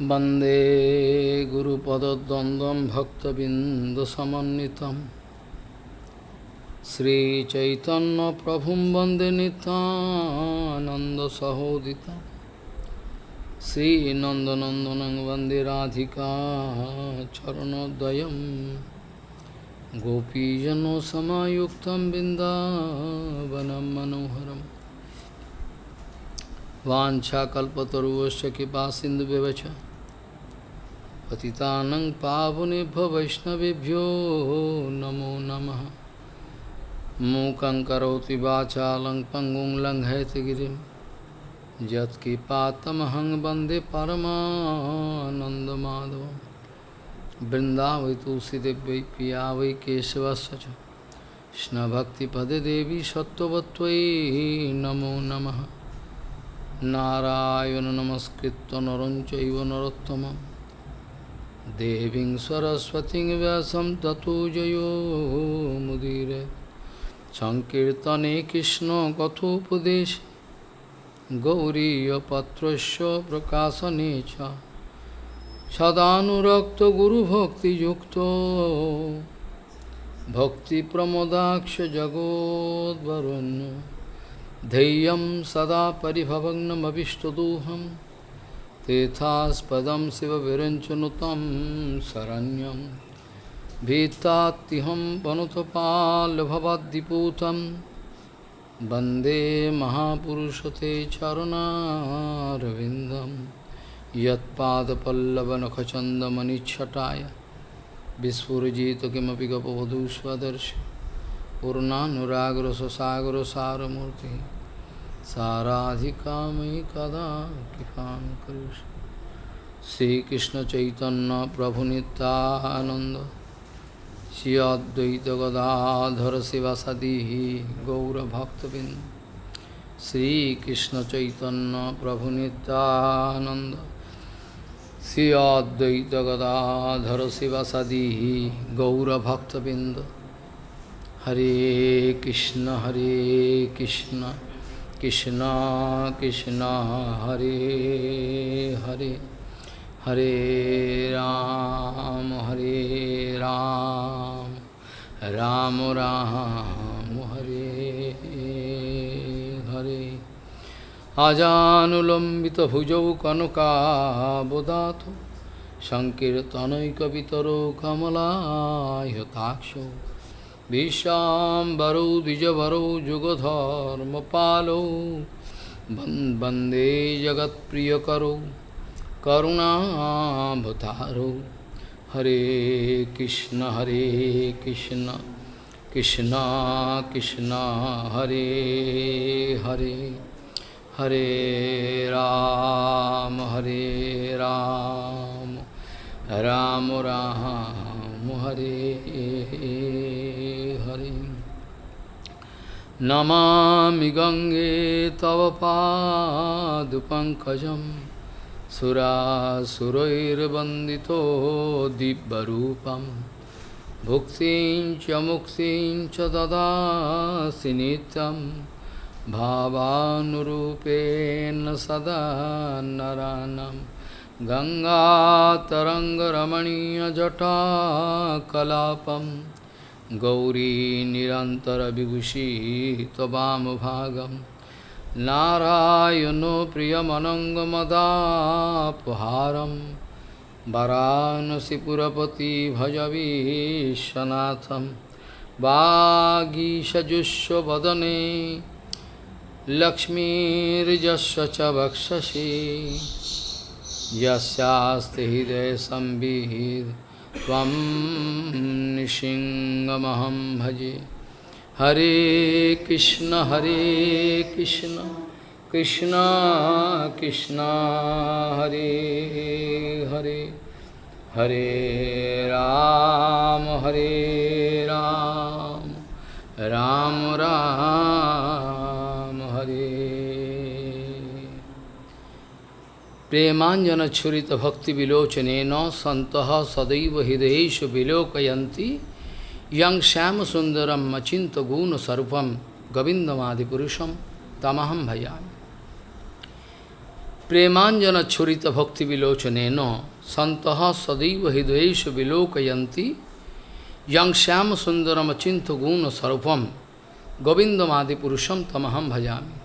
वन्दे गुरुपदद्वन्द्वं भक्तबिन्दुसमन्वितं श्रीचैतन्यप्रभुं वन्दे नितानन्दसहोदितं श्रीनन्दनन्दनं वन्दे राधिका चरणोदयं गोपीजनसमायुक्तं बिन्दावनं मनोहरम् वाञ्छाकल्पतरुवश्च कृपा सिन्धुव्यवच पतितानं पावनेभ्यो वैष्णवेभ्यो नमो नमः। मूकं करोति वाचालं पङ्गुं लङ्घयति गिरिं। यत्कृपातमहं वंदे परमानन्दमाधवं। वृन्दावै तुलसीदेव्यै पिया वै केशवस्य च कृष्णभक्तिपदे देवी सत्त्ववत्त्वयि नमो नमः। नारायण नमस्कृत्य नरं चैव नरोत्तमं देवीं सरस्वतीं व्यासं ततो जयो मुदीरे सङ्कीर्तने कृष्णकथोपदेशे गौरीयपत्रस्य प्रकाशने च सदानुरक्तगुरुभक्तियुक्तो भक्तिप्रमोदाक्ष जगोद्वरुण्य धैर्यं सदा परिभवग्नमभिष्टदोहं तेथास्पदं शिवविरञ्चनुतं शरण्यं भीतात्तिहं वनुतपाल्भवद्दिपूतं वन्दे महापुरुषते चरुणारविन्दं यत्पादपल्लवनखचन्दमनिच्छटाय विस्फुरजित किमपि गपवधू स्वदर्शि पूर्णानुरागरससागरसारमूर्ति साराधिका मयि कदा कृपां चैतन्य प्रभु प्रभुनितानन्द श्री अद्वैत गदाधर शिवासदी गौरभक्तबिंद श्रीकृष्णचैतन्य प्रभुनितानन्द श्री अद्वैत गदाधर शिवासदी गौरभक्तबिंद हरे कृष्ण हरे कृष्ण। কৃষ্ণ কৃষ্ণ, হরে হরে হরে রাম হরে রাম রাম রাম, হরে হরে। আজানুলম্বিত ভুজৌ কনকাবদাত সংকীর্তনৈকবিতর কমলায়তাক্ষ विशाम्बरौ द्विजवरौ, जुगधर्मपालौ वंदे जगत्प्रियकरौ करुणाभतारौ हरे कृष्ण हरे कृष्ण कृष्ण कृष्ण, हरे हरे हरे राम हरे राम राम राम, हरे। नमामि गङ्गे तव पादपङ्कजं सुरासुरैर्वन्दितो दिव्यरूपं। भुक्तिं च मुक्तिं च ददासि नित्यं। भावानुरूपेण सदा नरानं। गङ्गातरङ्गरमणीयजटाकलापम् गौरी निरन्तरविभूषी त्ववामभागं नारायणो प्रियमनङ्गमदापहारं वरानसिपुरपति भजवीशनाथं वागीषजुष्वदने लक्ष्मीर्जस्य च वक्षसि। यस्यास्ति हृदयसंविहित त्वं निशिङ्गमहं भजे। हरे कृष्ण हरे कृष्ण कृष्ण कृष्ण, हरे हरे। हरे राम हरे राम राम राम, हरे प्रेमांजन छुरीत भक्ति विलोचने न संत सदैव हृदयेश विलोकयंती यंग श्याम सुंदरम मचिंत गुण सर्वम गोविंदमादिपुरुषम तमहम भया प्रेमांजन छुरीत भक्ति विलोचने न संत सदैव हृदयेश विलोकयंती यंग श्याम सुंदरम अचिंत गुण सर्वम गोविंदमादिपुरुषम तमहम भजामी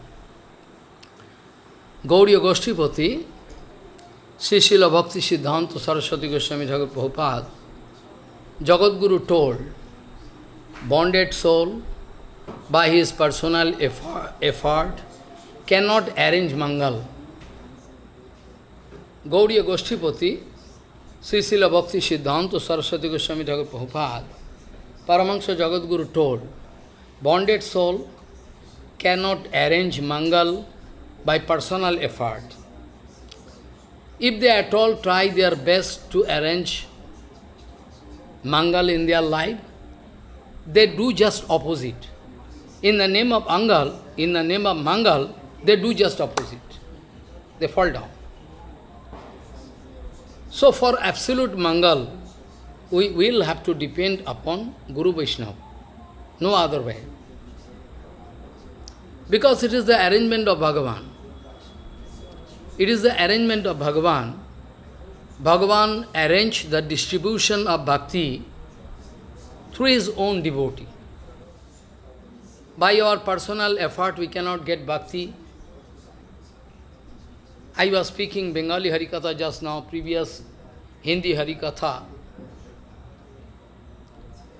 गौड़ी गोष्ठीपति Srila Bhakti Siddhanta Saraswati Goswami Thakur Prabhupada Jagadguru told bonded soul by his personal effort, cannot arrange Mangal. Gauriya Goshtipati, Srila Bhakti Siddhanta Saraswati Goswami Thakur Prabhupada, Paramahansa Jagadguru told, bonded soul cannot arrange Mangal by personal effort. If they at all try their best to arrange Mangal in their life, they do just opposite. In the name of Angal, in the name of Mangal, they do just opposite. They fall down. So for absolute Mangal, we will have to depend upon Guru Vaishnava. No other way. Because it is the arrangement of Bhagavan. It is the arrangement of Bhagavan. Bhagavan arranged the distribution of bhakti through his own devotee. By our personal effort, we cannot get bhakti. I was speaking Bengali Harikatha just now, previous Hindi Harikatha.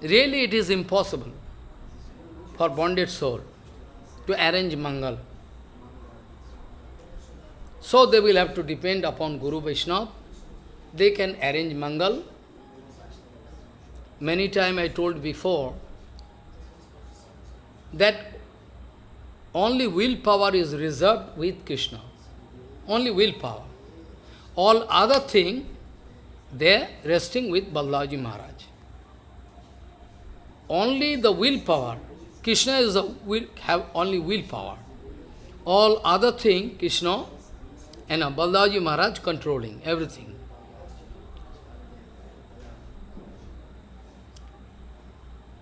Really, it is impossible for bonded soul to arrange Mangal. So they will have to depend upon Guru Vaishnava. They can arrange Mangal. Many times I told before that only willpower is reserved with Krishna. Only willpower. All other thing, they resting with Balaji Maharaj. Only the willpower. Krishna is the will, have only willpower. All other thing, Krishna and Balaji Maharaj controlling everything.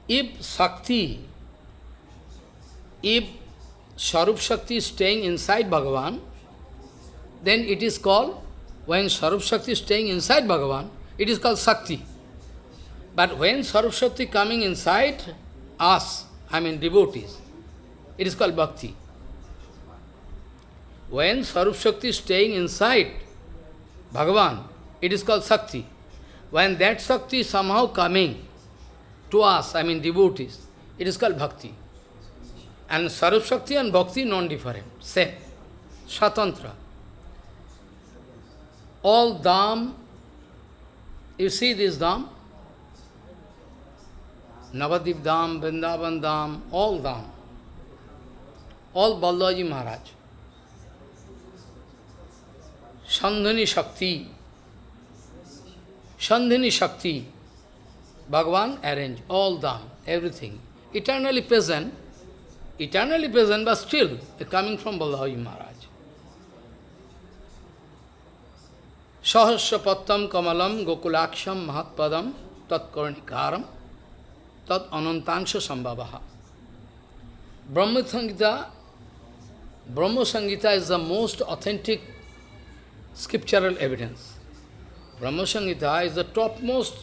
If Shakti, if Sharup Shakti is staying inside Bhagavan, then it is called, when Sharup Shakti is staying inside Bhagavan, it is called Shakti. But when Sharup Shakti coming inside us, I mean devotees, it is called Bhakti. When Sarup Shakti is staying inside Bhagavan, it is called Shakti. When that Shakti is somehow coming to us, I mean devotees, it is called Bhakti. And Sarup Shakti and Bhakti non-different, same, Swatantra. All Dham, you see this Dham? Navadip Dham, Vrindavan Dham, all Dham, all Balaji Maharaj. Shakti, Bhagavan arranged all them, everything. Eternally present, eternally present, but still coming from Balaji Maharaj. Sahasra pattam kamalam gokulaksham mahatpadam tat karnikaram tat anantangsha sambhavaha. Brahma Sangita, Brahma Sangita is the most authentic scriptural evidence. Brahma Samhita is the topmost,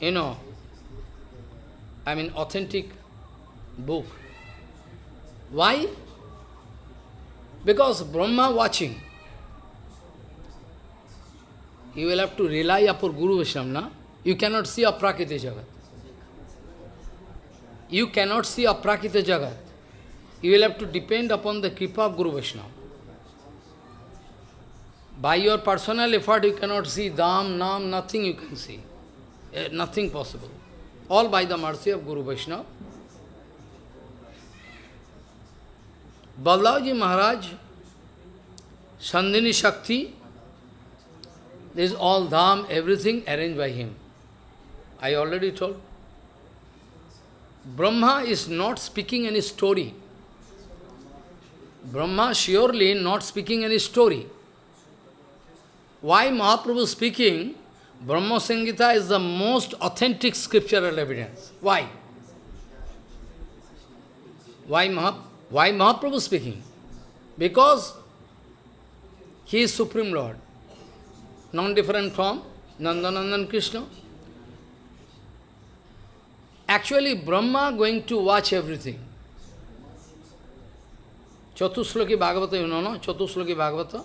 you know, I mean authentic book. Why? Because Brahma watching. You will have to rely upon Guru Vaishnava. You cannot see a Aprakrita Jagat. You cannot see a Aprakrita Jagat. You will have to depend upon the Kripa of Guru Vaishnava. By your personal effort, you cannot see Dham, Nam, nothing you can see. Uh, nothing possible. All by the mercy of Guru Vaishnava. Balaji Maharaj, Sandhini Shakti, this is all Dham, everything arranged by him. I already told. Brahma is not speaking any story. Brahma surely not speaking any story. Why Mahaprabhu speaking, Brahma Samhita is the most authentic scriptural evidence. Why? Why, Maha, why Mahaprabhu speaking? Because He is Supreme Lord, non-different from Nandanandan Krishna. Actually, Brahma going to watch everything. Chatusloki Bhagavata, you know, no? Chatusloki Bhagavata.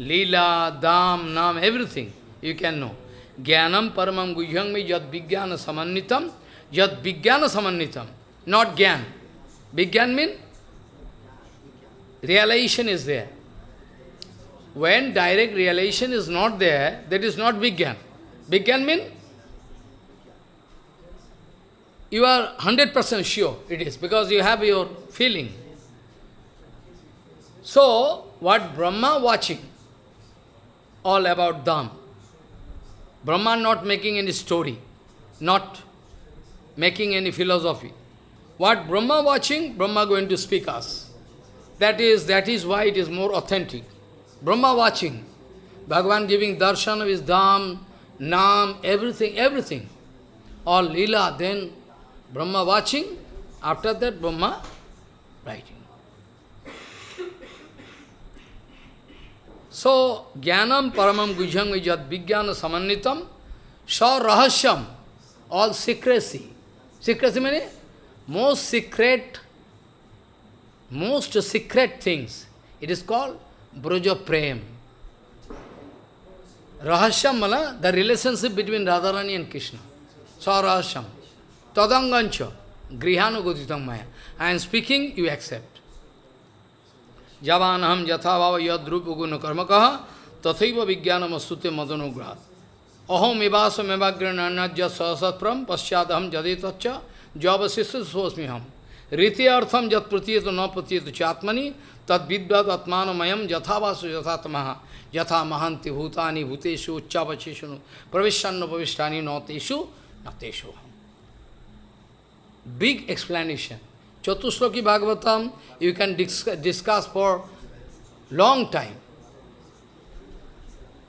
Leela, Dham, Nam, everything you can know. Jnanam paramam guhyang me yad vijnana samannitam, yad vijnana samannitam, not gyan. Vijnan means realization is there. When direct realization is not there, that is not Vijnan. Vijnan means you are 100% sure it is, because you have your feeling. So, what Brahma watching, all about Dham. Brahma not making any story, not making any philosophy. What Brahma watching, Brahma going to speak us. That is, that is why it is more authentic. Brahma watching, Bhagavan giving darshan of his dham, nam, everything, everything. All lila, then Brahma watching, after that Brahma writing. So, jnanam paramam gujham vijat vijnana samanitam, sa rahasyam, all secrecy. Secrecy means most secret, most secret things. It is called Braja Prem. Rahasyam mala, the relationship between Radharani and Krishna. Sa rahasyam. Tadangancha. Grihano goditam maya. I am speaking, you accept. जवान हम यथा भाव यद रूप गुण कर्म कह तथैव विज्ञान वस्तुते मदनुग्रह अहोम इवास मेवाग्रण्य सहसत्प्रम पश्चात हम जदे तच्च जवशिष्य सोस्मी हम रीति अर्थम जत प्रतीयत न प्रतीयत चात्मनि, तद विद्वत आत्मानमयम यथावासु यथात्मा यथा महांति भूतानि, भूतेषु उच्चावचेषु प्रविष्टान्न प्रविष्टानि तेषु, न तेषु। Big explanation Chatusloki Bhagavatam, you can discuss for long time.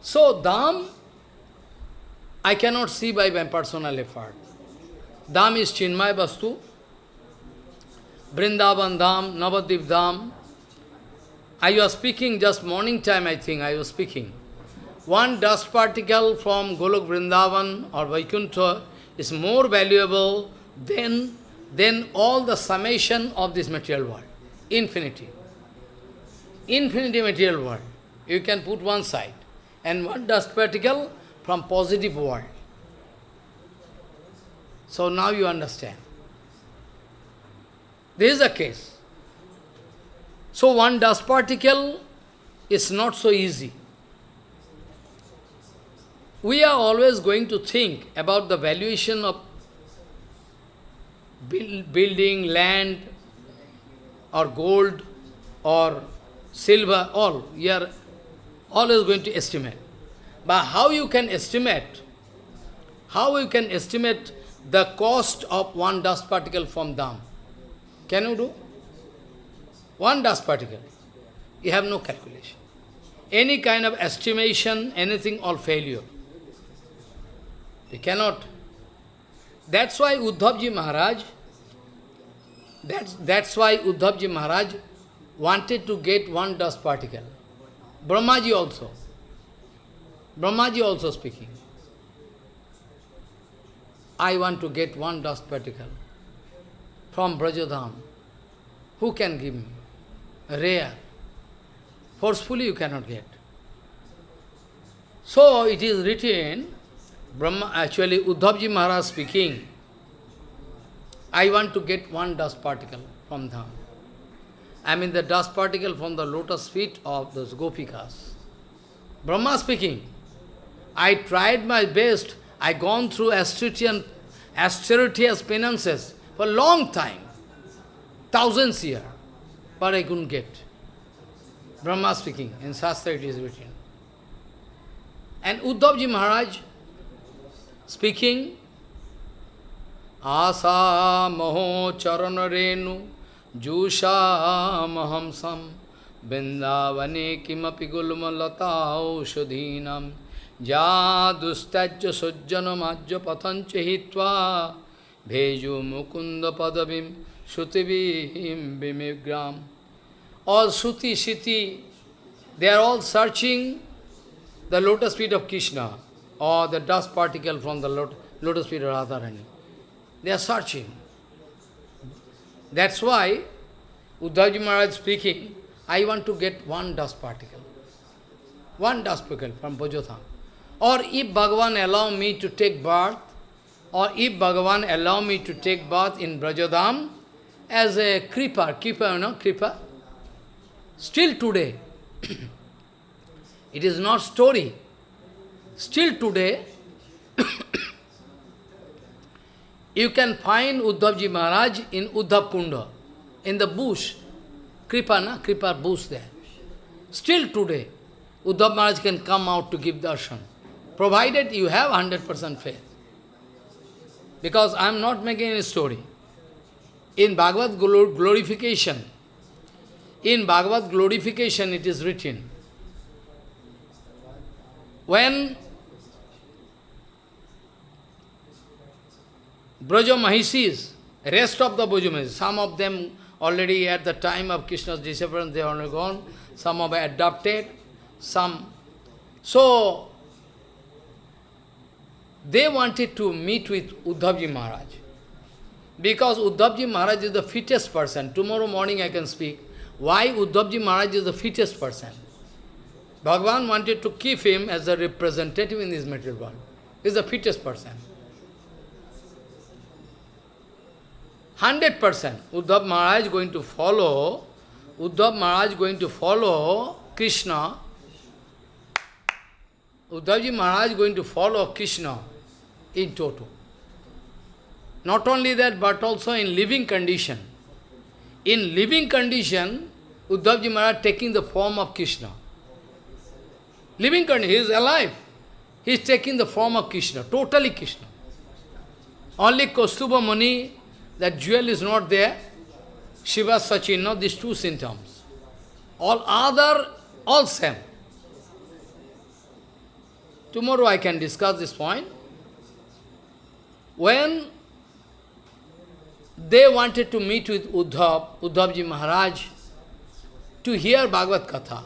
So, Dham, I cannot see by my personal effort. Dham is Chinmay Vastu, Vrindavan Dham, Navadip Dham. I was speaking just morning time, I think, I was speaking. One dust particle from Golok Vrindavan or Vaikuntha is more valuable than, than all the summation of this material world. Infinity. Infinity material world. You can put one side. And one dust particle from positive world. So now you understand. This is the case. So one dust particle is not so easy. We are always going to think about the valuation of build, building, land, or gold, or silver, all. We are always going to estimate. But how you can estimate, how you can estimate the cost of one dust particle from Dham? Can you do? One dust particle. You have no calculation. Any kind of estimation, anything, all failure. You cannot. That's why Uddhavji Maharaj, that's, that's why Uddhavji Maharaj wanted to get one dust particle. Brahmaji also. Brahmaji also speaking. I want to get one dust particle from Brajadham. Who can give me? Rare. Forcefully you cannot get. So it is written, Brahma, actually Uddhavji Maharaj speaking, I want to get one dust particle from Dham. I mean the dust particle from the lotus feet of those gopikas. Brahma speaking, I tried my best, I gone through austerious penances for a long time, thousands years, but I couldn't get. Brahma speaking, in Shastra it is written. And Uddhavji Maharaj speaking, Asa moho charana renu jusha mahamsam Vindavane kimapi gulma lata aushadhinam Ja dustajya sujjana majja patancha hitva Bheju mukunda padavim shutivim bimigram All Suti, Siti, they are all searching the lotus feet of Krishna or the dust particle from the lotus feet of Radharani. They are searching. That's why Uddhavji Maharaj speaking, I want to get one dust particle. One dust particle from Brajadham. Or if Bhagavan allow me to take birth, or if Bhagavan allow me to take birth in Brajadham as a creeper, keeper, you know, creeper, still today, it is not story. Still today, you can find Uddhavji Maharaj in Uddhav Kunda, in the bush, Kripa, na? Kripa bush there. Still today, Uddhav Maharaj can come out to give darshan, provided you have 100% faith. Because I am not making any story. In Bhagavad glorification, in Bhagavad glorification it is written, when Braja Mahishis, rest of the Braja Mahishis, some of them already at the time of Krishna's disappearance, they are gone, some have adopted, some. So, they wanted to meet with Uddhavji Maharaj. Because Uddhavji Maharaj is the fittest person. Tomorrow morning I can speak. Why Uddhavji Maharaj is the fittest person? Bhagavan wanted to keep him as a representative in this material world. He is the fittest person. 100% Uddhav Maharaj is going to follow, Uddhav Maharaj is going to follow Krishna. Uddhavji Maharaj is going to follow Krishna in total. Not only that, but also in living condition. In living condition, Uddhavji Maharaj taking the form of Krishna. Living condition, he is alive. He is taking the form of Krishna, totally Krishna. Only Kaustubha Mani that jewel is not there, Shiva Sachin, not these two symptoms. All other, all same. Tomorrow I can discuss this point. When they wanted to meet with Uddhav, Uddhavji Maharaj, to hear Bhagavad Katha.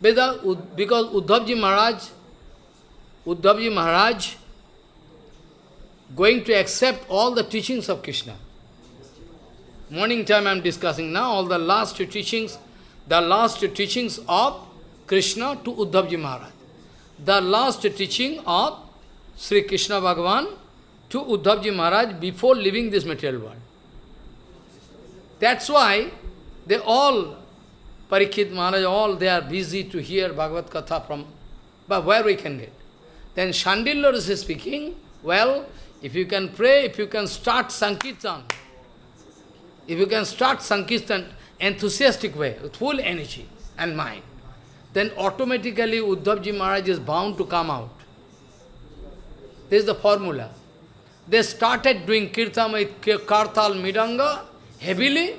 Because Uddhavji Maharaj, Uddhavji Maharaj going to accept all the teachings of Krishna. Morning time I am discussing now all the last teachings, the last teachings of Krishna to Uddhavji Maharaj. The last teaching of Sri Krishna Bhagavan to Uddhavji Maharaj before leaving this material world. That's why they all, Parikshit Maharaj, all they are busy to hear Bhagavad Katha from, but where we can get. Then Shandilya is speaking, well, if you can pray, if you can start Sankirtan, if you can start Sankirtan enthusiastic way, with full energy and mind, then automatically Uddhavji Maharaj is bound to come out. This is the formula. They started doing kirtan with kartal mridanga heavily.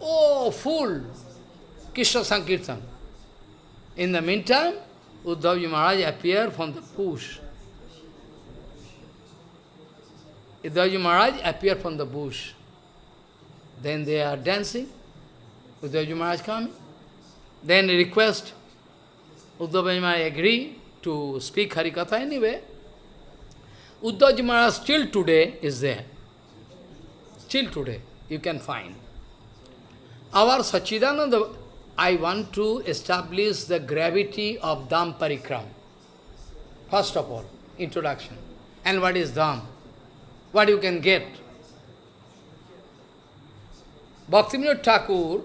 Oh, full Krishna Sankirtan. In the meantime, Uddhavji Maharaj appeared from the bush. Uddhavji Maharaj appeared from the bush. Then they are dancing. Uddhavji Maharaj coming. Then request. Uddhavji Maharaj agree to speak Harikatha anyway. Uddhavji Maharaj still today is there. Still today you can find. Our Sachidananda, I want to establish the gravity of Dham Parikram. First of all, introduction. And what is Dham? What you can get? Bhaktivinoda Thakur,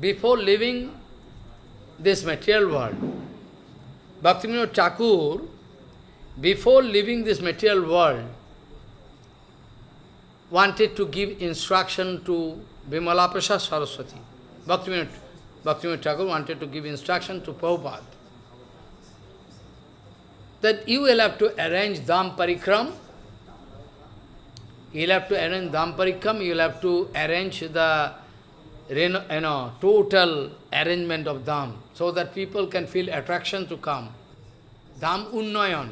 before leaving this material world, Bhaktivinoda Thakur before leaving this material world, wanted to give instruction to Vimala Prasad Saraswati. Bhaktivinoda, Bhaktivinoda Thakur wanted to give instruction to Prabhupada. that you will have to arrange Dham Parikram. You'll have to arrange Dham Parikram, you'll have to arrange the you know, total arrangement of Dham, so that people can feel attraction to come. Dham Unnayan.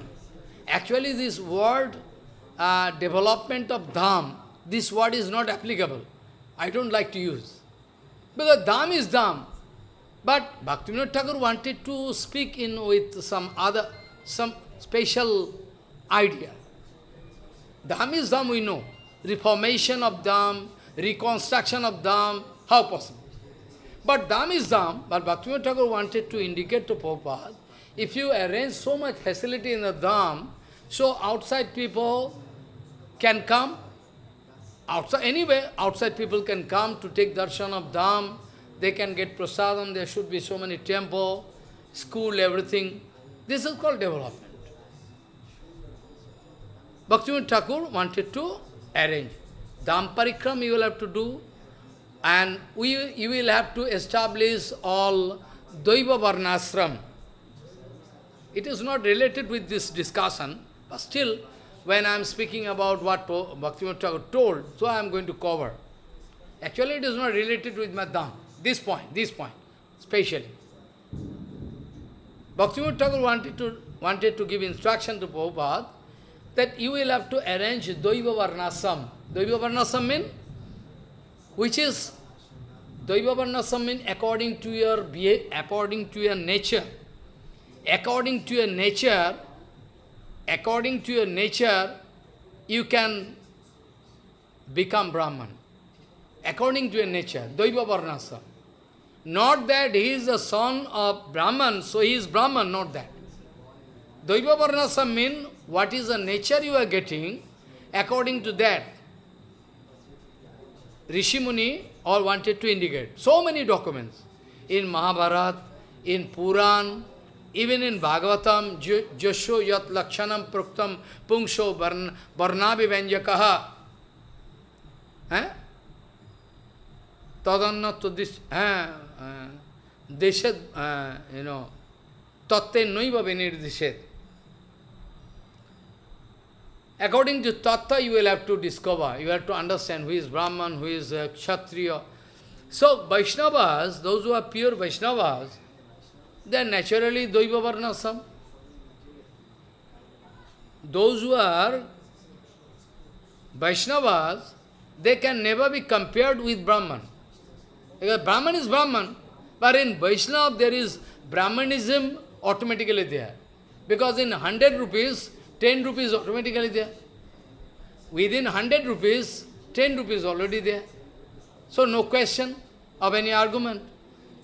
Actually this word, uh, development of Dham, this word is not applicable. I don't like to use. Because Dham is Dham. But Bhaktivinoda Thakur wanted to speak in with some other, some special idea. Dham is Dham, we know. Reformation of Dham, reconstruction of Dham, how possible? But Dham is Dham, but Bhaktivinoda Thakur wanted to indicate to Prabhupada, if you arrange so much facility in the Dham, so outside people can come, outside anyway, outside people can come to take darshan of Dham, they can get prasadam, there should be so many temple, school, everything. This is called development. Bhaktivinoda Thakur wanted to arrange. Dham parikram you will have to do, and we, you will have to establish all Daiva Varnasram. It is not related with this discussion, but still, when I am speaking about what Bhaktivinoda Thakur told, so I am going to cover. Actually, it is not related with my Dham. This point, this point, specially. Bhaktivinoda Thakur wanted to, wanted to give instruction to Prabhupada that you will have to arrange Daiva Varnasam. Daiva Varnasam means, which is, Daiva Varnasam means according to your according to your nature. According to your nature, according to your nature, you can become Brahman. According to your nature, Daiva Varnasam. Not that he is the son of Brahman, so he is Brahman, not that. Daiva Varnasam means what is the nature you are getting, according to that. Rishi Muni all wanted to indicate. So many documents. In Mahabharata, in Puran, even in Bhagavatam, Josho Yat Lakshanam Pruktam Pungsho Varnabi Venjakaha. Eh? Tadanna to this, eh, Deshat, uh, you know, Tatte Noiva Venirdishet. According to Tattva, you will have to discover, you have to understand who is Brahman, who is uh, Kshatriya. So, Vaishnavas, those who are pure Vaishnavas, they are naturally Daiva Varnasam. Those who are Vaishnavas, they can never be compared with Brahman. Because Brahman is Brahman, but in Vaishnava there is Brahmanism automatically there. Because in 100 rupees, 10 rupees automatically there. Within 100 rupees, 10 rupees already there. So no question of any argument.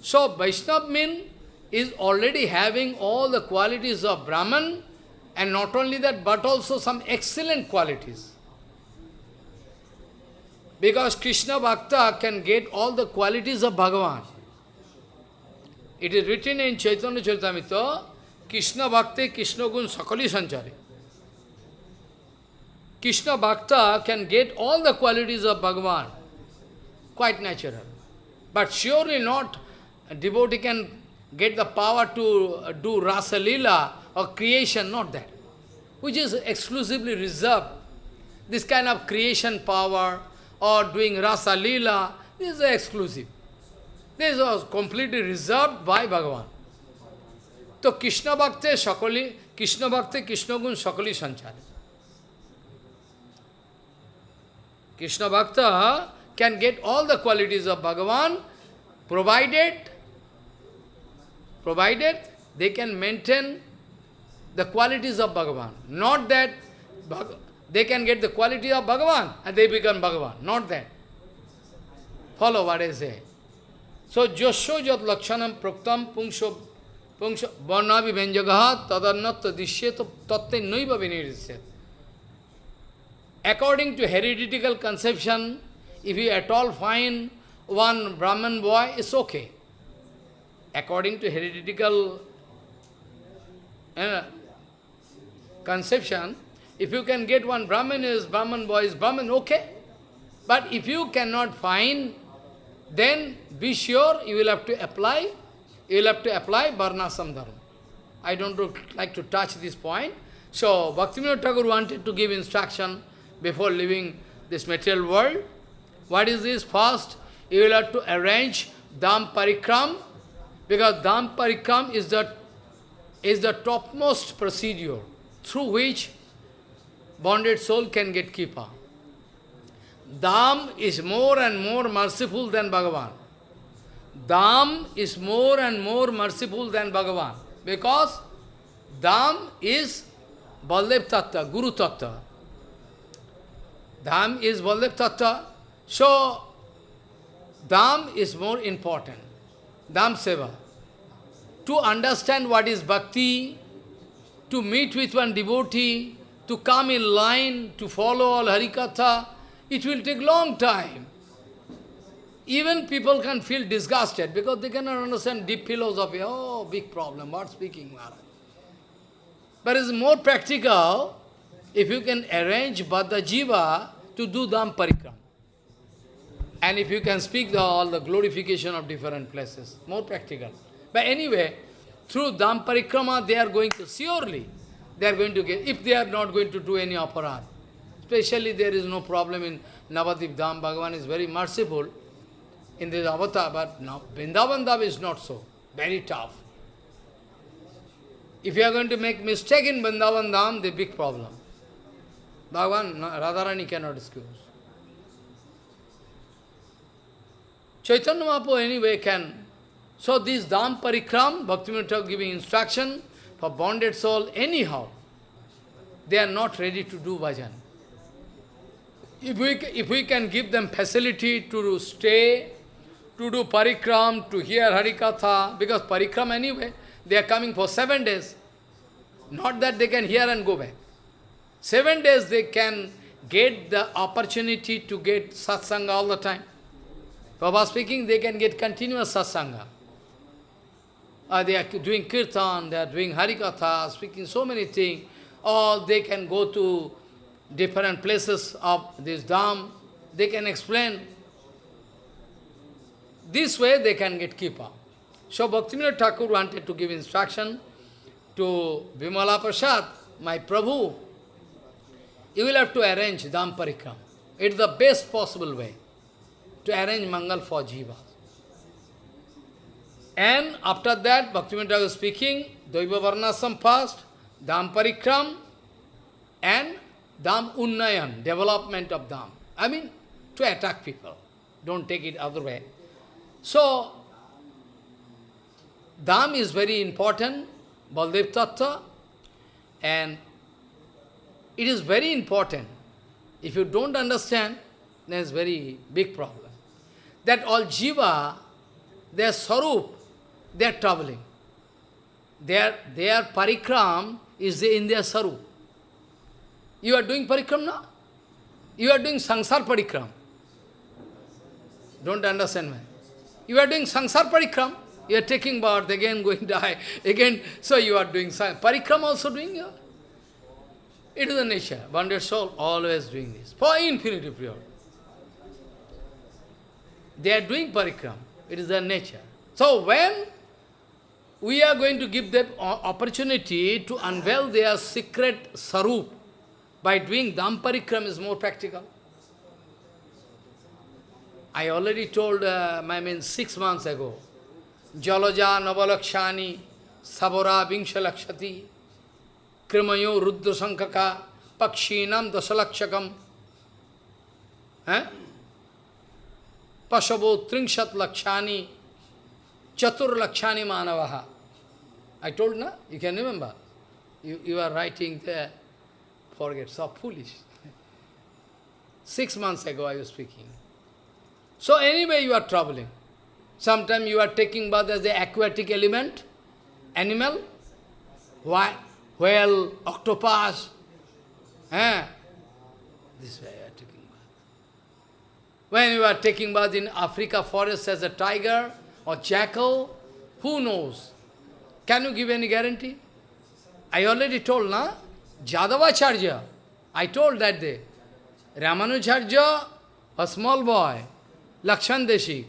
So Vaishnava mean is already having all the qualities of Brahman and not only that but also some excellent qualities. Because Krishna Bhakta can get all the qualities of Bhagavan. It is written in Chaitanya Charitamrita, Krishna Bhakti, Krishna Gun Sakali Sanchari. Krishna Bhakta can get all the qualities of Bhagavan, quite natural. But surely not a devotee can get the power to do Rasa Lila or creation, not that. Which is exclusively reserved. This kind of creation power or doing Rasa Lila, this is exclusive. This was completely reserved by Bhagavan. So Krishna Bhakti Sakali, Krishna Bhakti, Krishna Gun Sakali Sanchari. Krishna Bhakta can get all the qualities of Bhagavan, provided, provided they can maintain the qualities of Bhagavan. Not that they can get the quality of Bhagavan and they become Bhagavan. Not that. Follow what I say. So, Josho Jat Lakshanam Proktam Pungsho Pungsho Varnavi Venjagaha Tadannatta Dishyeto Tatte Noiva Vinirisyat. According to hereditary conception, if you at all find one Brahman boy, it's okay. According to hereditary uh, conception, if you can get one Brahman is Brahman boy is Brahman, okay. But if you cannot find, then be sure you will have to apply, you will have to apply Varnasam Dharma. I don't like to touch this point. So, Bhaktivinoda Thakur wanted to give instruction before leaving this material world. What is this? First, you will have to arrange Dham Parikram, because Dham Parikram is the, is the topmost procedure through which bonded soul can get Kripa. Dham is more and more merciful than Bhagavan. Dham is more and more merciful than Bhagavan. Because Dham is Baldev Tattva, Guru Tattva. Dham is Baldev Tattva. So, Dham is more important. Dham Seva. To understand what is bhakti, to meet with one devotee, to come in line, to follow all Harikatha, it will take long time. Even people can feel disgusted because they cannot understand deep philosophy. Oh, big problem, what speaking Maharaj? But it's more practical if you can arrange Bhaddha Jiva to do Dham Parikram. And if you can speak the, all the glorification of different places, more practical. But anyway, through Dham Parikrama, they are going to, surely, they are going to get, if they are not going to do any aparad. Especially there is no problem in Navadip Dham, Bhagavan is very merciful in this avatar, but now Vrindavan Dham is not so, very tough. If you are going to make mistake in Vrindavan Dham, the big problem. Bhagavan, Radharani cannot excuse. Chaitanya Mahaprabhu anyway can. So this Dham Parikram, Bhaktivinoda giving instruction for bonded soul, anyhow, they are not ready to do bhajan. If we, if we can give them facility to stay, to do parikram, to hear Harikatha, because parikram anyway, they are coming for seven days. Not that they can hear and go back. Seven days they can get the opportunity to get satsanga all the time. Baba speaking, they can get continuous satsanga. Uh, they are doing kirtan, they are doing harikatha, speaking so many things. Or they can go to different places of this dham, they can explain. This way they can get kripa. So Bhaktivinoda Thakur wanted to give instruction to Vimala Prasad, my Prabhu, you will have to arrange Dham Parikram. It's the best possible way to arrange Mangal for Jiva. And after that, Bhaktivinoda Thakur speaking, Daiva Varnasam first, Dham Parikram, and Dham Unnayan, development of Dham. I mean, to attack people. Don't take it other way. So, Dham is very important, Baldev Tattva, and it is very important. If you don't understand, then it's very big problem. That all jiva, their sarup, they are traveling. Their, their parikram is in their sarup. You are doing parikram now? You are doing sangsar parikram. Don't understand me. You are doing sangsar parikram. You are taking birth, again going die, again, so you are doing parikram also doing your. It is the nature. Bonded soul always doing this for infinity period. They are doing parikram. It is their nature. So when we are going to give them opportunity to unveil their secret sarup, by doing dham parikram is more practical. I already told, uh, I mean, six months ago, Jalaja Navalakshani Sabora Vingshalakshati Sankaka Pakshinam Dasalakshakam eh? Pasavo Tringshat Lakshani Chatur Lakshani Manavaha. I told, na? You can remember. You, you are writing there forget, so foolish. Six months ago I was speaking. So anyway you are traveling. Sometimes you are taking bath as the aquatic element, animal, why? Whale, octopus. Eh? This way you are taking bath. When you are taking bath in Africa forest as a tiger or jackal, who knows? Can you give any guarantee? I already told, na? Jadavacharya, I told that day, Ramanujarya, a small boy, Lakshan Deshi,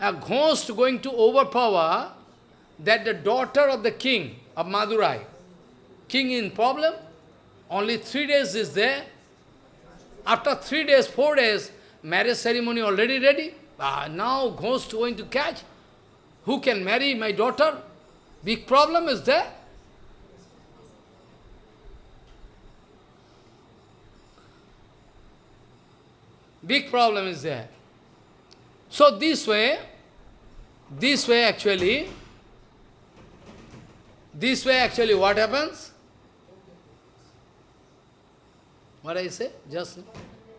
a ghost going to overpower that the daughter of the king of Madurai, king in problem, only three days is there. After three days, four days, marriage ceremony already ready. Ah, now ghost going to catch. Who can marry my daughter? Big problem is there. Big problem is there. So this way, this way actually, this way actually what happens? What I say? Just,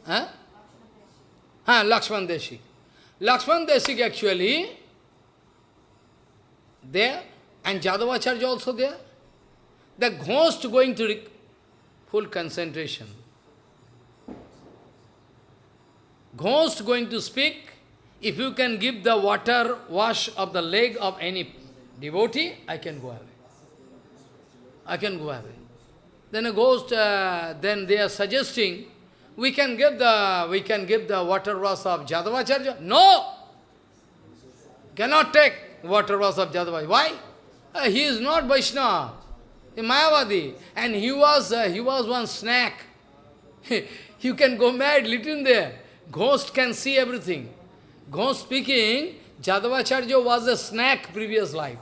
huh? Huh, Lakshman Deshik. Lakshman Deshik actually, there, and Jadavacharya also there. The ghost going to full concentration. Ghost going to speak, if you can give the water wash of the leg of any devotee, I can go away. I can go away. Then a ghost, uh, then they are suggesting, we can give the we can give the water wash of Jadavacharya. No! Cannot take water wash of Jadavacharya. Why? Uh, he is not Vaishnava. He Mayavadi. And he was uh, he was one snack. you can go mad little there. Ghost can see everything. Ghost speaking, Jadavacharya was a snack previous life.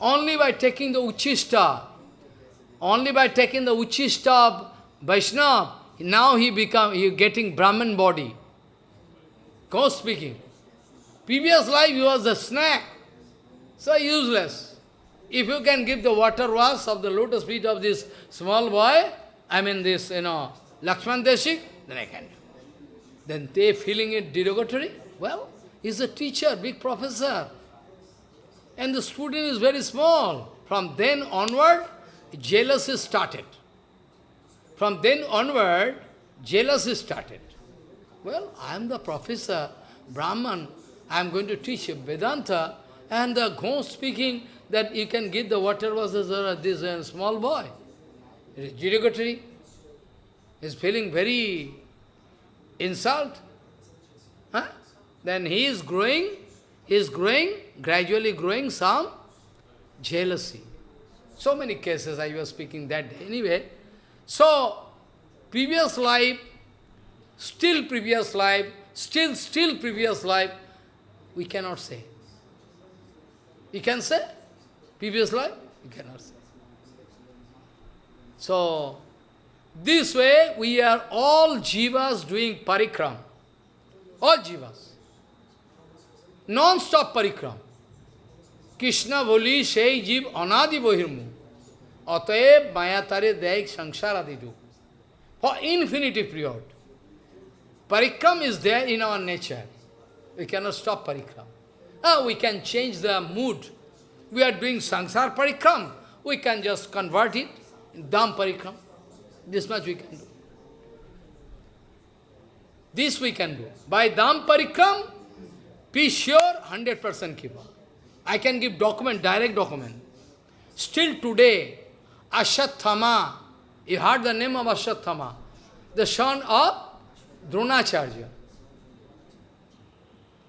Only by taking the Uchista, only by taking the Uchista of Vaishnava, now he become he getting Brahman body. Ghost speaking. Previous life he was a snack. So useless. If you can give the water wash of the lotus feet of this small boy, I mean this, you know, Lakshman Deshik, then I can. Then they feeling it derogatory? Well, he's a teacher, big professor. And the student is very small. From then onward, jealousy started. From then onward, jealousy started. Well, I am the professor, Brahman, I am going to teach Vedanta, and the ghost speaking that you can give the water was this, small boy. It is derogatory. Is feeling very insult. Huh? Then he is growing, he is growing, gradually growing some jealousy. So many cases I was speaking that day. Anyway, so previous life, still previous life, still, still previous life, we cannot say. You can say? Previous life? You cannot say. So, this way we are all jivas doing parikram. All jivas. Non-stop parikram. Krishna boli shei jiv anadi bohirmu. अतए माया तारे दैहिक संसार आदि दुख for infinity period परिक्रम is there in our nature we can not stop परिक्रम we can change the mood we are doing संसार परिक्रम we can just convert it them परिक्रम this much we can do this we can do by them परिक्रम be sure hundred percent की I can give document direct document still today Ashwathama, you heard the name of Ashwathama, the son of Dronacharya,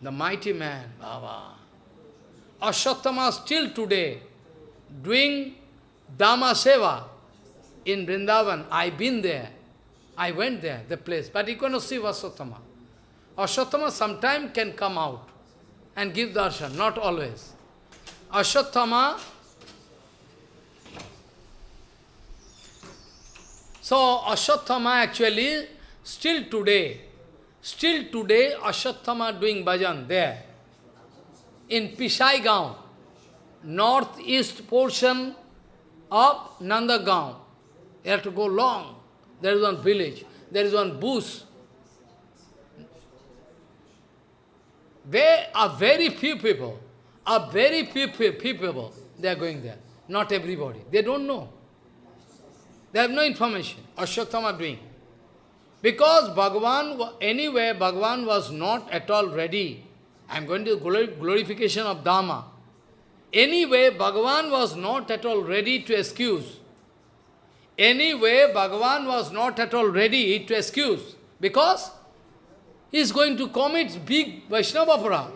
the mighty man, Baba. Ashwathama still today doing Dhamma Seva in Vrindavan. I've been there. I went there, the place. But you cannot see Vasatama. Ashatthama sometime can come out and give darshan, not always. Ashatthama, so Ashatthama actually, still today, still today Ashatthama doing bhajan there, in Pisai Gaon, northeast portion of Nandagaon. You have to go long. There is one village, there is one bush. There are very few people, are very few people, they are going there. Not everybody. They don't know. They have no information. Ashwatthama doing. Because Bhagavan, anyway, Bhagavan was not at all ready. I am going to glorification of Dharma. Anyway, Bhagavan was not at all ready to excuse. Anyway, Bhagavan was not at all ready to excuse, because he is going to commit big Vaishnava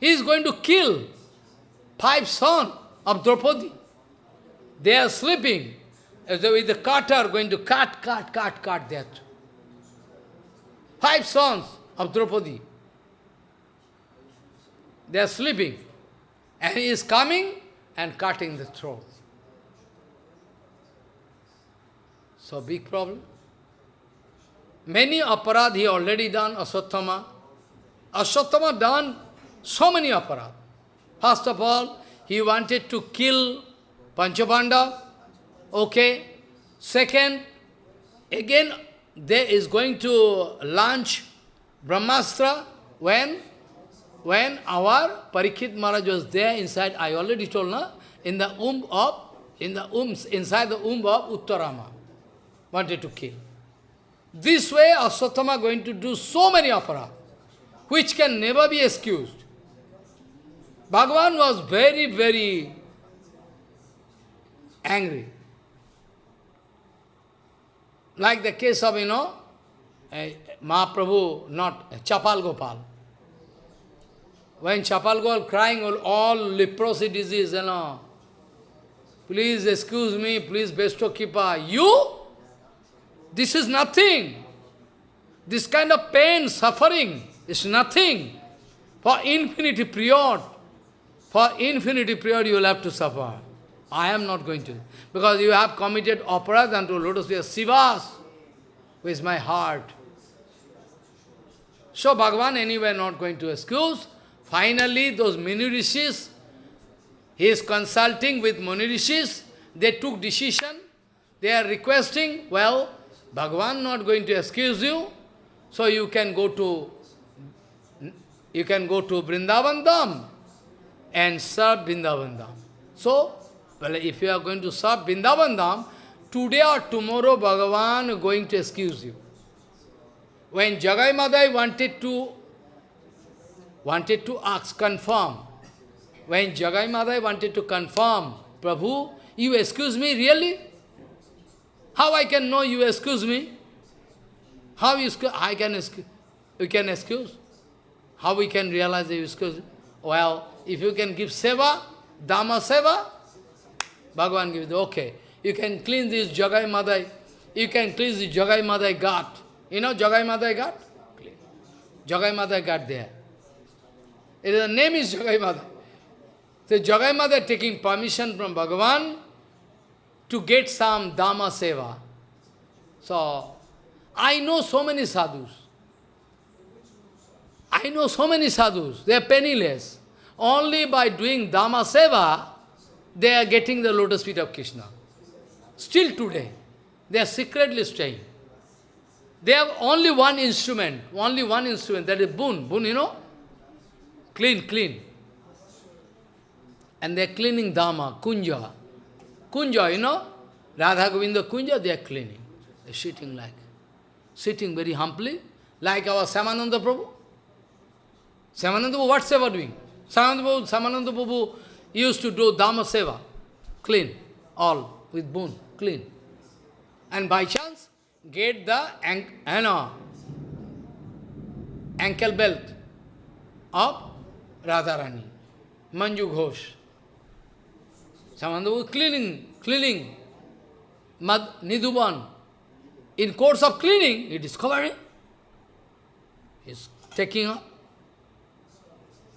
he is going to kill five sons of Draupadi. They are sleeping. As though with the cutter going to cut, cut, cut, cut that. Five sons of Draupadi. They are sleeping. And he is coming and cutting the throat. So big problem. Many aparad he already done, Aswathama. Aswathama done so many aparad. First of all, he wanted to kill Pancha Pandava. Okay. Second, again, there is going to launch Brahmastra when when our Parikshit Maharaj was there inside, I already told, na, in the womb of, in the womb, inside the womb of Uttarama, wanted to kill. This way, Aswathama going to do so many aparat, which can never be excused. Bhagavan was very, very angry. Like the case of, you know, uh, Mahaprabhu, not Chapal Gopal. When Chapal Gopal crying all, all leprosy disease, you know, please excuse me, please bestow kripa. You? This is nothing. This kind of pain, suffering is nothing. For infinity period, for infinity period you will have to suffer. I am not going to. Because you have committed aparadh unto lotus feet. Srivas, with my heart. So Bhagavan anyway not going to excuse. Finally, those Muni Rishis, he is consulting with Muni Rishis, they took decision, they are requesting, well, Bhagavan not going to excuse you, so you can go to you can go to Vrindavan Dham and serve Vrindavan Dham. So, well, if you are going to serve Vrindavan Dham, today or tomorrow Bhagavan going to excuse you. When Jagai Madai wanted to wanted to ask, confirm, when Jagai Madai wanted to confirm, Prabhu, you excuse me, really? How I can know you excuse me? How you I can excuse? You can excuse? How we can realize you excuse? Well, if you can give seva, dhamma seva, Bhagavan gives, okay. You can clean this Jagai Madai, you can clean this Jagai Madai ghat. You know Jagai Madai ghat? Clean. Jagai Madai ghat there. The name is Jagai Madai. So Jagai Madai taking permission from Bhagavan to get some Dhamma Seva. So, I know so many sadhus. I know so many sadhus, they are penniless. Only by doing Dhamma Seva, they are getting the lotus feet of Krishna. Still today, they are secretly staying. They have only one instrument, only one instrument, that is boon. Boon, you know? Clean, clean. And they are cleaning Dhamma, Kunja. Kunja, you know? Radha Govinda Kunja, they are cleaning. They are sitting like, sitting very humbly, like our Shyamananda Prabhu. Shyamananda Prabhu, what seva doing? Shyamananda Prabhu, Shyamananda Prabhu used to do Dhamma seva, clean, all, with boon, clean. And by chance, get the ank, know, ankle belt of Radharani, Manju Ghosh. Shyamananda was cleaning, cleaning, Mad, Nidhuban. In course of cleaning, he discovered He is taking up.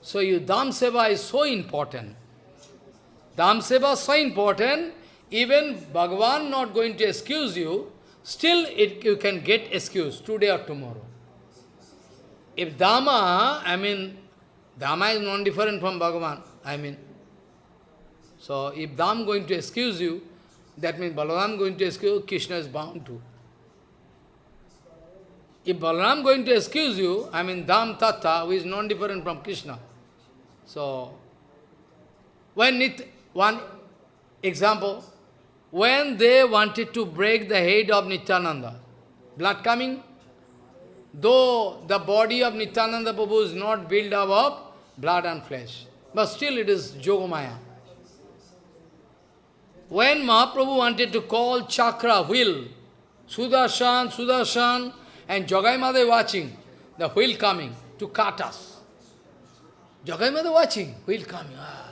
So your Dham Seva is so important. Dham Seva is so important, even Bhagavan not going to excuse you, still it, you can get excuse today or tomorrow. If Dhamma, I mean, Dhamma is non-different from Bhagavan, I mean. So if Dham going to excuse you, that means Balaram going to excuse you, Krishna is bound to. If Balaram going to excuse you, I mean Dham Tattva, who is non-different from Krishna. So, when it, one example, when they wanted to break the head of Nityananda, blood coming, though the body of Nityananda Prabhu is not built up of blood and flesh, but still it is Yogamaya. When Mahaprabhu wanted to call chakra, wheel, Sudarshan, Sudarshan, and Jagai Madai watching, the wheel coming to cut us. Jagai Madai watching, wheel coming. Ah.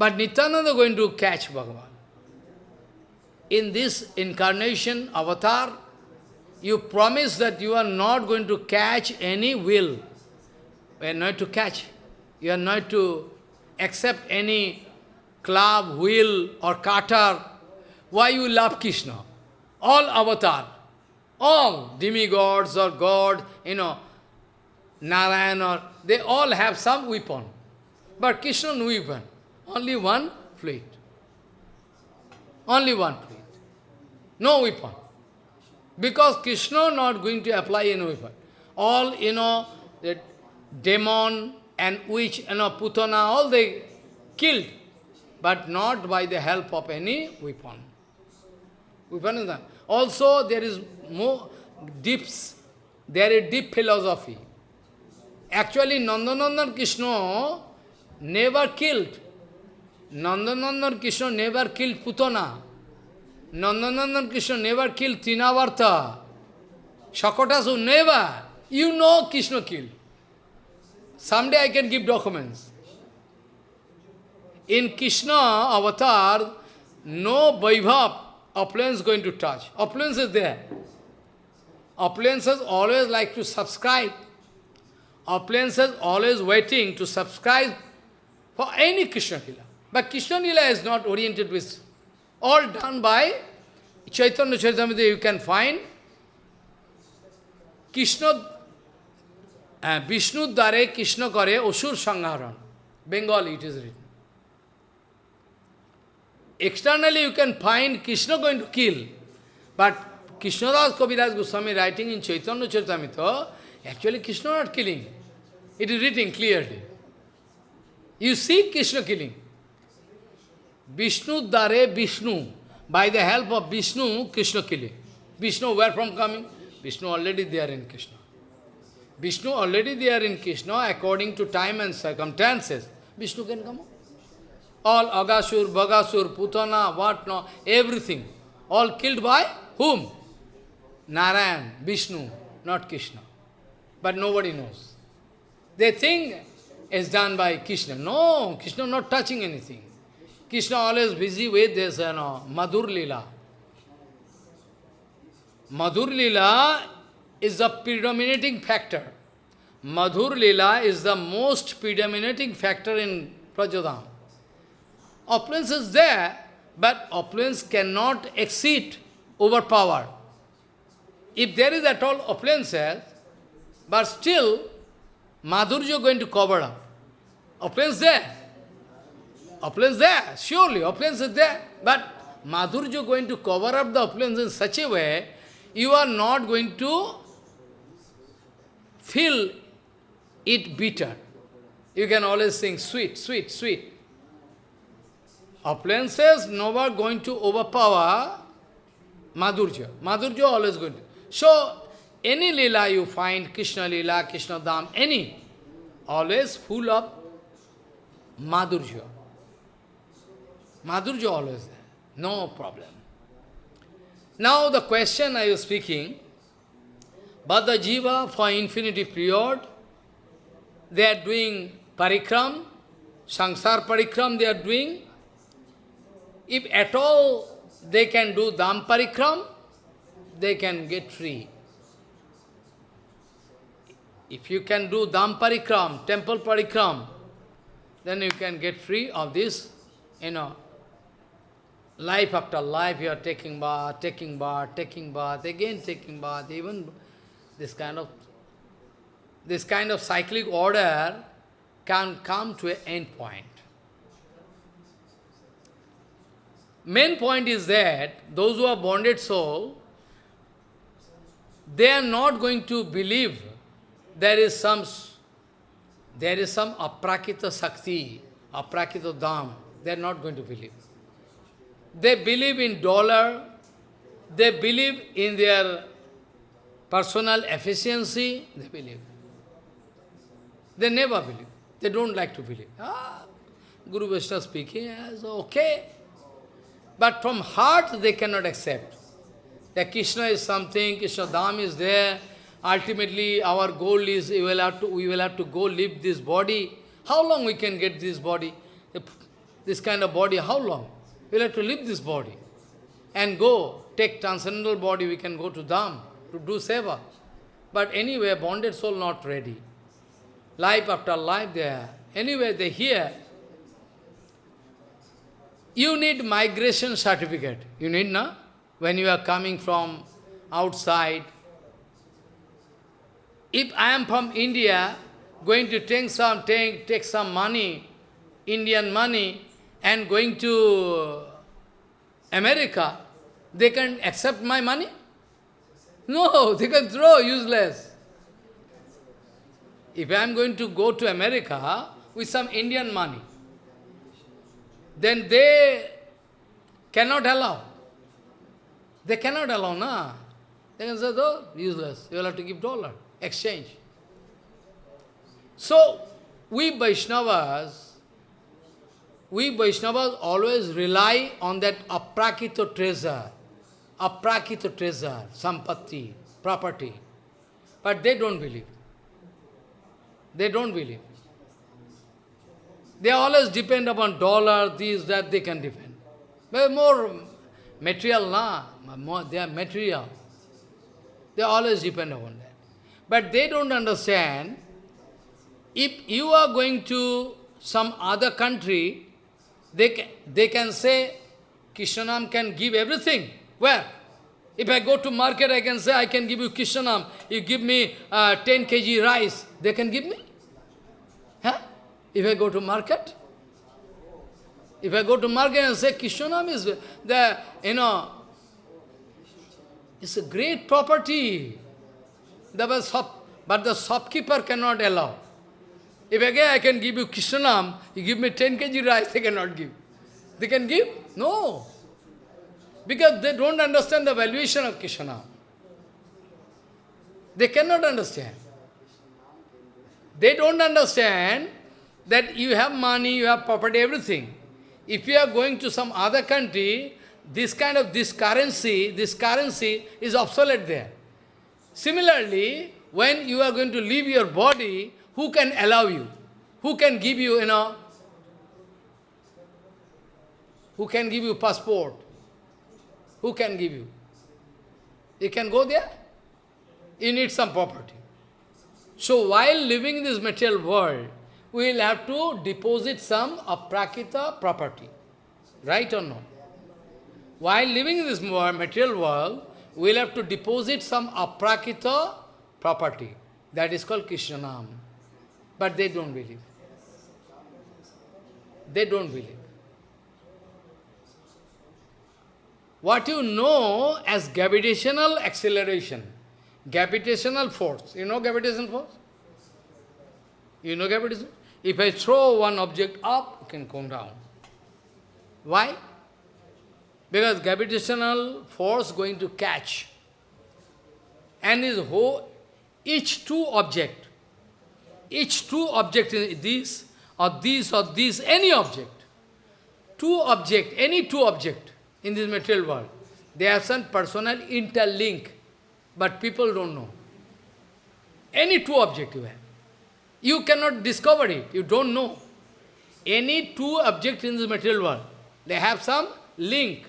But Nityananda going to catch Bhagavan. In this incarnation, avatar, you promise that you are not going to catch any will. You are not to catch. You are not to accept any club, wheel or cutter. Why you love Krishna? All avatar, all demigods or God, you know, Narayan or, they all have some weapon. But Krishna no weapon. Only one fleet. Only one fleet. No weapon. Because Krishna not going to apply any weapon. All, you know, the demon and witch, you know, Putana, all they killed. But not by the help of any weapon. Weapon is that. Also, there is more deeps. There is deep philosophy. Actually, Nandanandan Krishna never killed. Nandanandan Krishna never killed Putana. Nandanandan Krishna never killed Trinavarta. Shakatasur never. You know Krishna killed. Someday I can give documents. In Krishna avatar, no Vaibhav opulence going to touch. Opulence is there. Opulences always like to subscribe. Opulences always waiting to subscribe for any Krishna Lila. But Krishna Lila is not oriented with, all done by Chaitanya Charitamrita you can find Krishna, uh, Vishnu Dare Krishna Kare Osur Sangharan. Bengali it is written. Externally you can find Krishna going to kill. But Krishnadas Kaviraj Goswami writing in Chaitanya Charitamrita, actually Krishna not killing. It is written clearly. You see Krishna killing. Vishnu Dare Vishnu. By the help of Vishnu, Krishna killing. Vishnu where from coming? Vishnu already there in Krishna. Vishnu already there in Krishna according to time and circumstances. Vishnu can come. All Agasur, Bagasur, Putana, what no, everything. All killed by whom? Narayan, Vishnu, not Krishna. But nobody knows. They think it's done by Krishna. No, Krishna not touching anything. Krishna always busy with this, you know, Madhur Lila. Madhur Lila is the predominating factor. Madhur Lila is the most predominating factor in Brajadham. Opulence is there, but opulence cannot exceed, overpower. If there is at all opulence, but still, Madhurya going to cover up. Opulence there. Opulence there, surely, opulence is there. But Madhurya going to cover up the opulence in such a way, you are not going to feel it bitter. You can always sing sweet, sweet, sweet. Opulences never going to overpower Madhurya. Madhurya always going to. So, any lila you find, Krishna lila, Krishna dham, any, always full of Madhurya. Madhurya always there, no problem. Now the question I was speaking, but the jiva for infinity period, they are doing parikram, sangsar parikram they are doing. If at all they can do dham parikram, they can get free. If you can do dham parikram, temple parikram, then you can get free of this, you know, life after life you are taking bath, taking bath, taking bath, again taking bath, even this kind of this kind of cyclic order can come to an end point. Main point is that those who are bonded soul, they are not going to believe there is some there is some aprakrita sakti, aprakrita dham. They are not going to believe. They believe in dollar, they believe in their personal efficiency, they believe. They never believe. They don't like to believe. Ah, Guru Vaishnava speaking, okay. But from heart they cannot accept. That Krishna is something, Krishna Dham is there, ultimately our goal is we will have to, we will have to go live this body. How long we can get this body? This kind of body, how long? We will have to leave this body and go, take transcendental body, we can go to Dham to do seva. But anyway, bonded soul not ready. Life after life they. Anyway, they hear. You need migration certificate. You need, no? When you are coming from outside. If I am from India, going to take some, take, take some money, Indian money, and going to America, they can accept my money? No, they can throw, useless. If I am going to go to America with some Indian money, then they cannot allow. They cannot allow, na. They can say, oh, useless, you will have to give dollar, exchange. So, we Vaishnavas, we Vaishnavas always rely on that aprakrita treasure, aprakrita treasure, sampatti, property. But they don't believe. They don't believe. They always depend upon dollar, this, that, they can depend. But more material, na? More, they are material. They always depend upon that. But they don't understand, if you are going to some other country, they can, they can say, Krishnanam can give everything. Where? If I go to market, I can say, I can give you Krishnanam. You give me uh, 10 kg rice. They can give me? Huh? If I go to market? If I go to market and say, Krishnanam is the, you know, it's a great property. That was shop, But the shopkeeper cannot allow. If again I can give you Krishnanam, you give me 10 kg rice, they cannot give. They can give? No. Because they don't understand the valuation of Krishnanam. They cannot understand. They don't understand that you have money, you have property, everything. If you are going to some other country, this kind of, this currency, this currency is obsolete there. Similarly, when you are going to leave your body, who can allow you? Who can give you, you know, who can give you passport? Who can give you? You can go there? You need some property. So while living in this material world, we will have to deposit some aprakrita property. Right or not? While living in this material world, we will have to deposit some aprakrita property. That is called Krishnanam. But they don't believe. They don't believe. What you know as gravitational acceleration, gravitational force. You know gravitational force? You know gravitational? If I throw one object up, it can come down. Why? Because gravitational force going to catch. And is whole, each two object, each two object is this, or this, or this, any object. Two object, any two object in this material world, they have some personal interlink, but people don't know. Any two object you have. You cannot discover it, you don't know. Any two object in this material world, they have some link.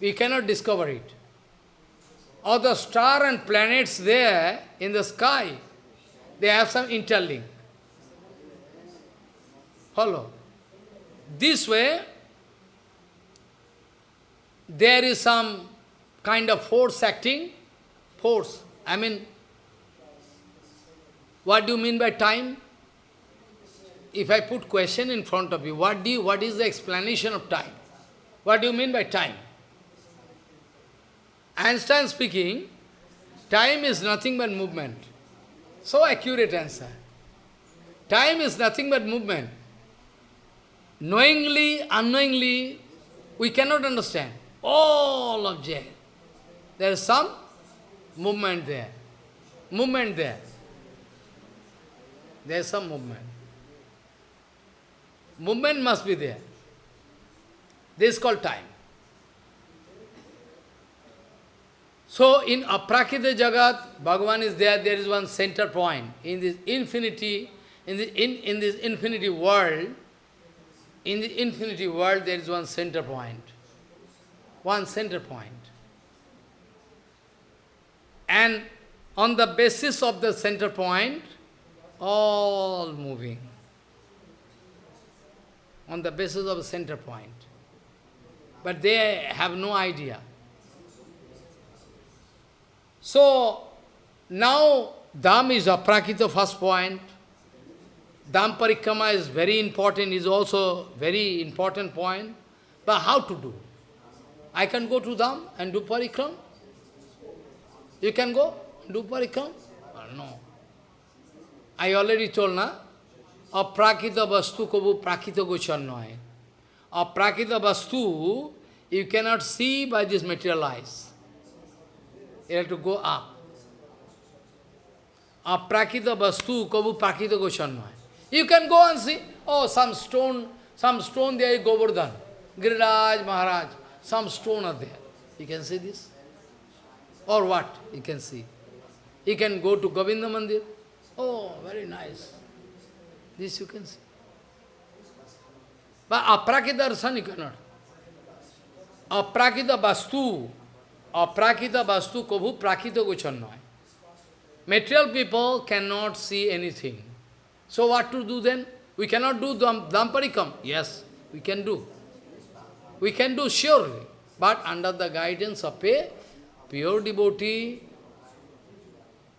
We cannot discover it. Or the star and planets there in the sky, they have some interlink. Follow. This way, there is some kind of force acting, force. I mean, what do you mean by time? If I put question in front of you, what do you, what is the explanation of time? What do you mean by time? Einstein speaking, time is nothing but movement. So accurate answer. Time is nothing but movement. Knowingly, unknowingly, we cannot understand. All of object. There is some movement there. Movement there. There is some movement. Movement must be there. This is called time. So in Aprakrita Jagat, Bhagavan is there, there is one center point. In this infinity, in, the, in, in this infinity world, in the infinity world there is one center point. One center point. And on the basis of the center point, all moving. On the basis of the center point. But they have no idea. So, now Dham is aprakrita first point. Dham parikrama is very important, is also very important point. But how to do? I can go to Dham and do parikram? You can go do parikram? No. I already told, na? Aprakrita vastu kobu prakrita gochar noy. Aprakrita vastu, you cannot see by this material eyes. You have to go up. Aprakita vastu kabu prakita goshanmaya. You can go and see, oh, some stone, some stone there is Govardhan. Giriraj Maharaj, some stone are there. You can see this? Or what? You can see. You can go to Govinda Mandir. Oh, very nice. This you can see. But aprakita darshan you cannot. Aprakita vastu Aprakrita vastu kabhu prakrita gochannaya. Material people cannot see anything. So what to do then? We cannot do Dhamparikam. Yes, we can do. We can do surely. But under the guidance of a pure devotee,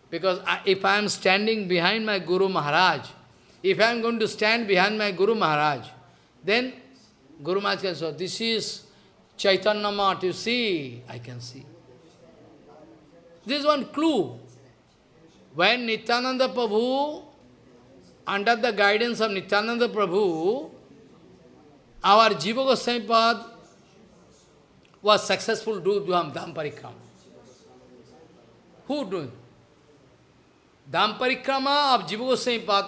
because I, if I am standing behind my Guru Maharaj, if I am going to stand behind my Guru Maharaj, then Guru Maharaj can say, this is Chaitanya Mat, you see, I can see. This is one clue. When Nityananda Prabhu, under the guidance of Nityananda Prabhu, our Jiva Goswami Pad was successful to do Dham Parikrama. Who doing? Dham Parikrama of Jiva Goswami Pad,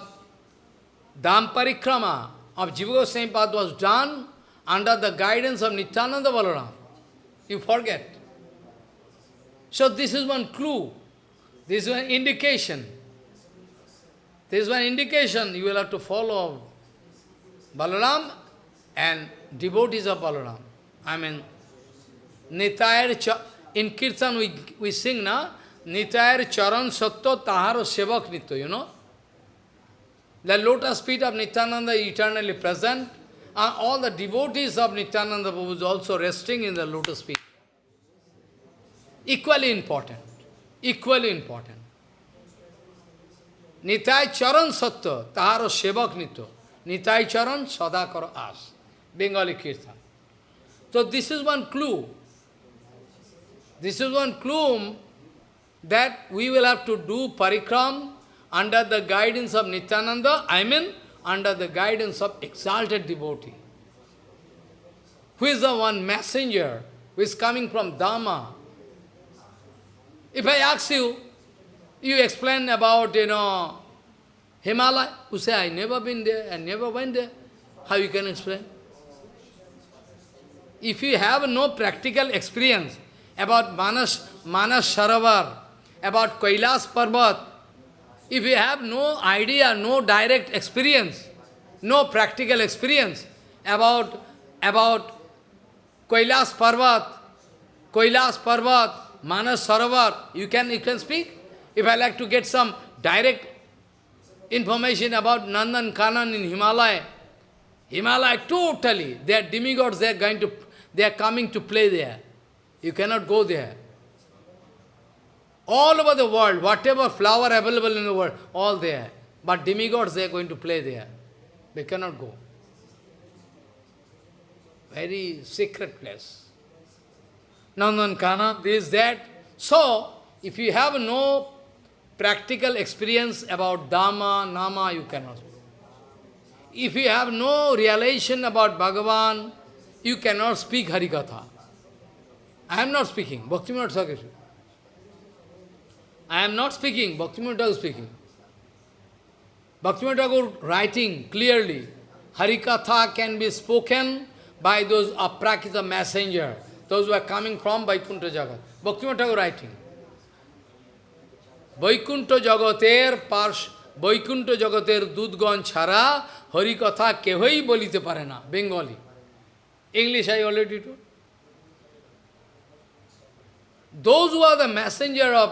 Dham Parikrama of Jiva Goswami Pad was done under the guidance of Nityananda Balaram. You forget. So this is one clue. This is one indication. This is one indication you will have to follow Balaram and devotees of Balaram. I mean, Nitayar, in Kirtan we, we sing na, Nitayar Charan Satto Taharo Sevak Nitya, you know. The lotus feet of Nityananda is eternally present. And all the devotees of Nityananda Prabhu is also resting in the lotus feet. Equally important. Equally important. Nitai charan satya, taharo sevak nito. Nitai charan sadakar as. Bengali kirtan. So this is one clue. This is one clue that we will have to do parikram under the guidance of Nityananda, I mean under the guidance of exalted devotee. Who is the one messenger who is coming from Dhamma, if I ask you, you explain about, you know, Himalaya, you say, I never been there, I never went there. How you can explain? If you have no practical experience about Manas, Manas Sarovar, about Kailas Parvat, if you have no idea, no direct experience, no practical experience about, about Kailas Parvat, Kailas Parvat, Manas Sarovar, you can, you can speak. If I like to get some direct information about Nandan Kanan in Himalaya, Himalaya totally, they are demigods, they are going to, they are coming to play there. You cannot go there. All over the world, whatever flower available in the world, all there. But demigods, they are going to play there. They cannot go. Very secret place. Nandan Kana, this, that. So, if you have no practical experience about Dhamma, Nama, you cannot. If you have no realization about Bhagavan, you cannot speak Harikatha. I am not speaking, Bhaktivinoda Thakur. I am not speaking, Bhaktivinoda Thakur speaking. Bhaktivinoda Thakur writing clearly, Harikatha can be spoken by those aprakita messenger those who are coming from Vaikuntha Jagat. Bhaktivinoda Thakur writing. Vaikuntha Jagater Parsh Vaikuntha জগতের দুধগণ ছাড়া Harikatha বলিতে পারে না Bengali English I already to Those who are the messenger of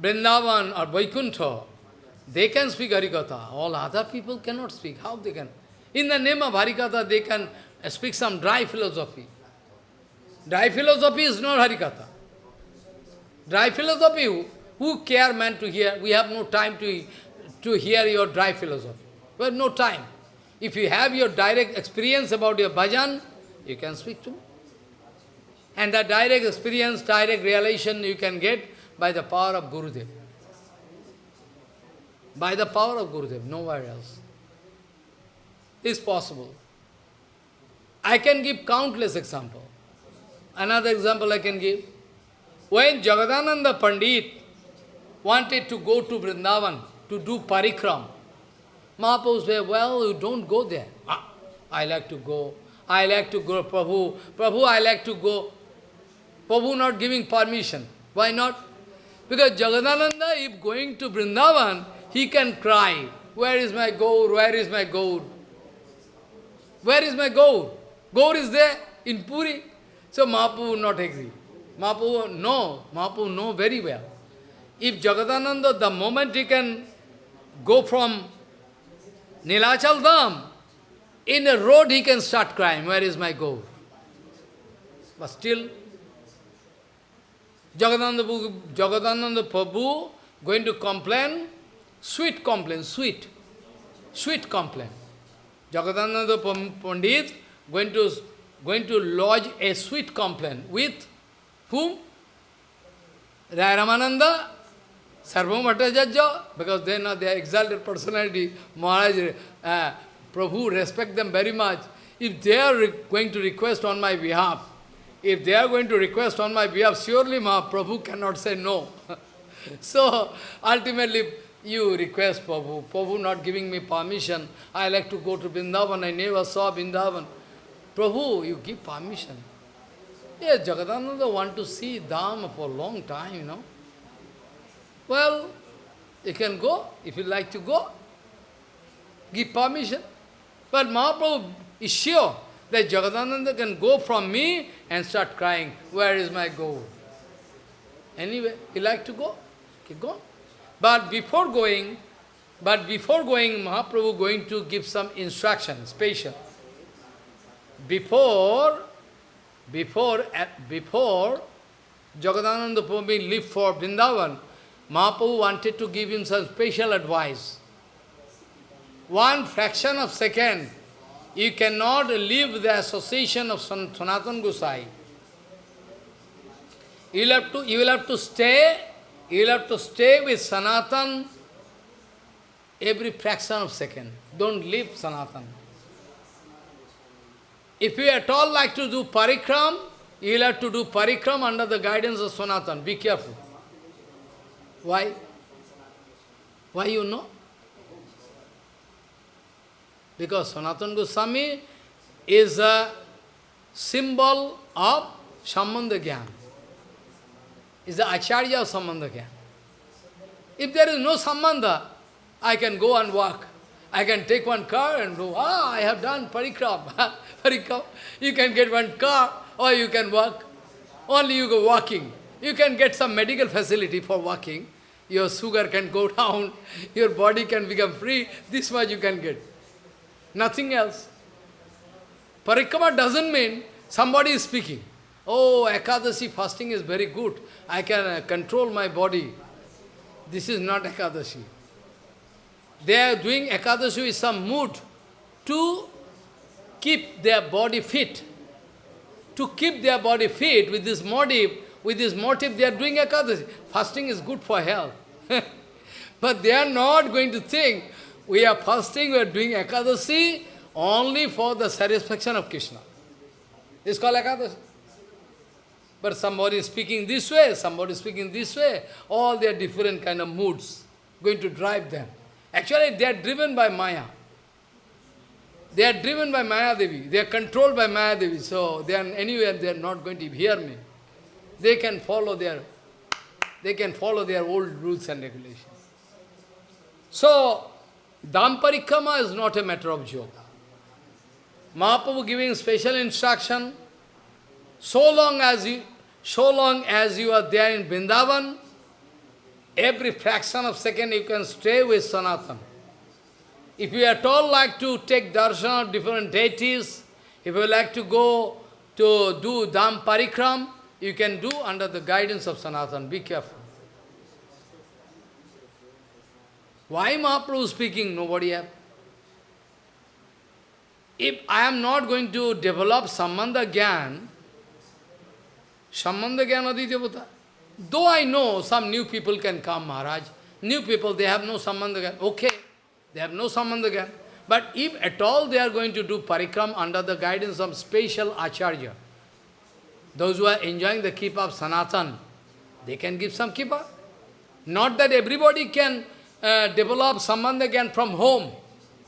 Vrindavan or Vaikuntha, they can speak Harikatha. All other people cannot speak. How they can? In the name of Harikatha, they can speak some dry philosophy. Dry philosophy is not Harikatha. Dry philosophy, who care man to hear? We have no time to, to hear your dry philosophy. We have no time. If you have your direct experience about your bhajan, you can speak to me. And that direct experience, direct realization you can get by the power of Gurudev. By the power of Gurudev, nowhere else. Is possible. I can give countless examples. Another example I can give. When Jagadananda Pandit wanted to go to Vrindavan to do parikram. Mahaprabhu said, well, you don't go there. Ah, I like to go. I like to go, Prabhu. Prabhu, I like to go. Prabhu not giving permission. Why not? Because Jagadananda, if going to Vrindavan, he can cry, where is my Gaur, where is my Gaur? Where is my Gaur? Gaur is there in Puri. So Mahaprabhu not agree. Mahaprabhu know, Mahaprabhu know very well. If Jagadananda, the moment he can go from Nilachal Dham, in a road he can start crying, where is my goal? But still, Jagadananda, Jagadananda Prabhu going to complain, sweet complaint, sweet, sweet complaint. Jagadananda Pandit going to, going to lodge a sweet complaint with whom? Rai Ramananda Sarvabhaum Bhattacharya, because they know they are exalted personality, Maharaj, uh, Prabhu respect them very much. If they are going to request on my behalf, if they are going to request on my behalf, surely Mahaprabhu cannot say no. so, ultimately, you request Prabhu. Prabhu not giving me permission. I like to go to Vrindavan. I never saw Vrindavan. Prabhu, you give permission. Yes, Jagadananda want to see Dham for a long time, you know. Well, you can go, if you like to go, give permission. But Mahaprabhu is sure that Jagadananda can go from me and start crying, where is my gold? Anyway, he like to go, keep going. But before going, but before going, Mahaprabhu going to give some instruction, special. Before, before, at before Jagadananda Prabhu leave for Vrindavan, Mahaprabhu wanted to give him some special advice. One fraction of second, you cannot leave the association of Sanatan Gosai. You will have to, you will have to stay, you will have to stay with Sanatan every fraction of second. Don't leave Sanatan. If you at all like to do parikram, you will have to do parikram under the guidance of Sanatan. Be careful. Why? Why you know? Because Sanatana Goswami is a symbol of Sambandha. Is the Acharya of Sambandha. If there is no Sambandha, I can go and walk. I can take one car and go, ah, I have done parikram. parikram. You can get one car or you can walk. Only you go walking. You can get some medical facility for walking. Your sugar can go down, your body can become free, this much you can get. Nothing else. Parikrama doesn't mean somebody is speaking. Oh, Ekadashi fasting is very good. I can uh, control my body. This is not Ekadashi. They are doing Ekadashi with some mood to keep their body fit. To keep their body fit with this motive, with this motive, they are doing Ekadashi. Fasting is good for health. but they are not going to think, we are fasting, we are doing Ekadashi only for the satisfaction of Krishna. It's called Ekadashi. But somebody is speaking this way, somebody is speaking this way, all their different kind of moods going to drive them. Actually, they are driven by Maya. They are driven by Maya Devi. They are controlled by Maya Devi. So they are anywhere they are not going to hear me. They can follow their they can follow their old rules and regulations. So Dhamparikrama is not a matter of joke. Mahaprabhu giving special instruction, so long as you so long as you are there in Vrindavan, every fraction of second you can stay with Sanatan. If you at all like to take darshan of different deities, if you like to go to do Dham Parikram, you can do under the guidance of Sanatan. Be careful. Why Mahaprabhu speaking? Nobody. If I am not going to develop Sambandha Gyan, Sambandha Gyan Aditya though I know some new people can come, Maharaj, new people, they have no Sambandha Gyan, okay. They have no sambandha again. But if at all they are going to do parikram under the guidance of special acharya, those who are enjoying the keep of Sanatan, they can give some keeper. Not that everybody can uh, develop sambandha again from home.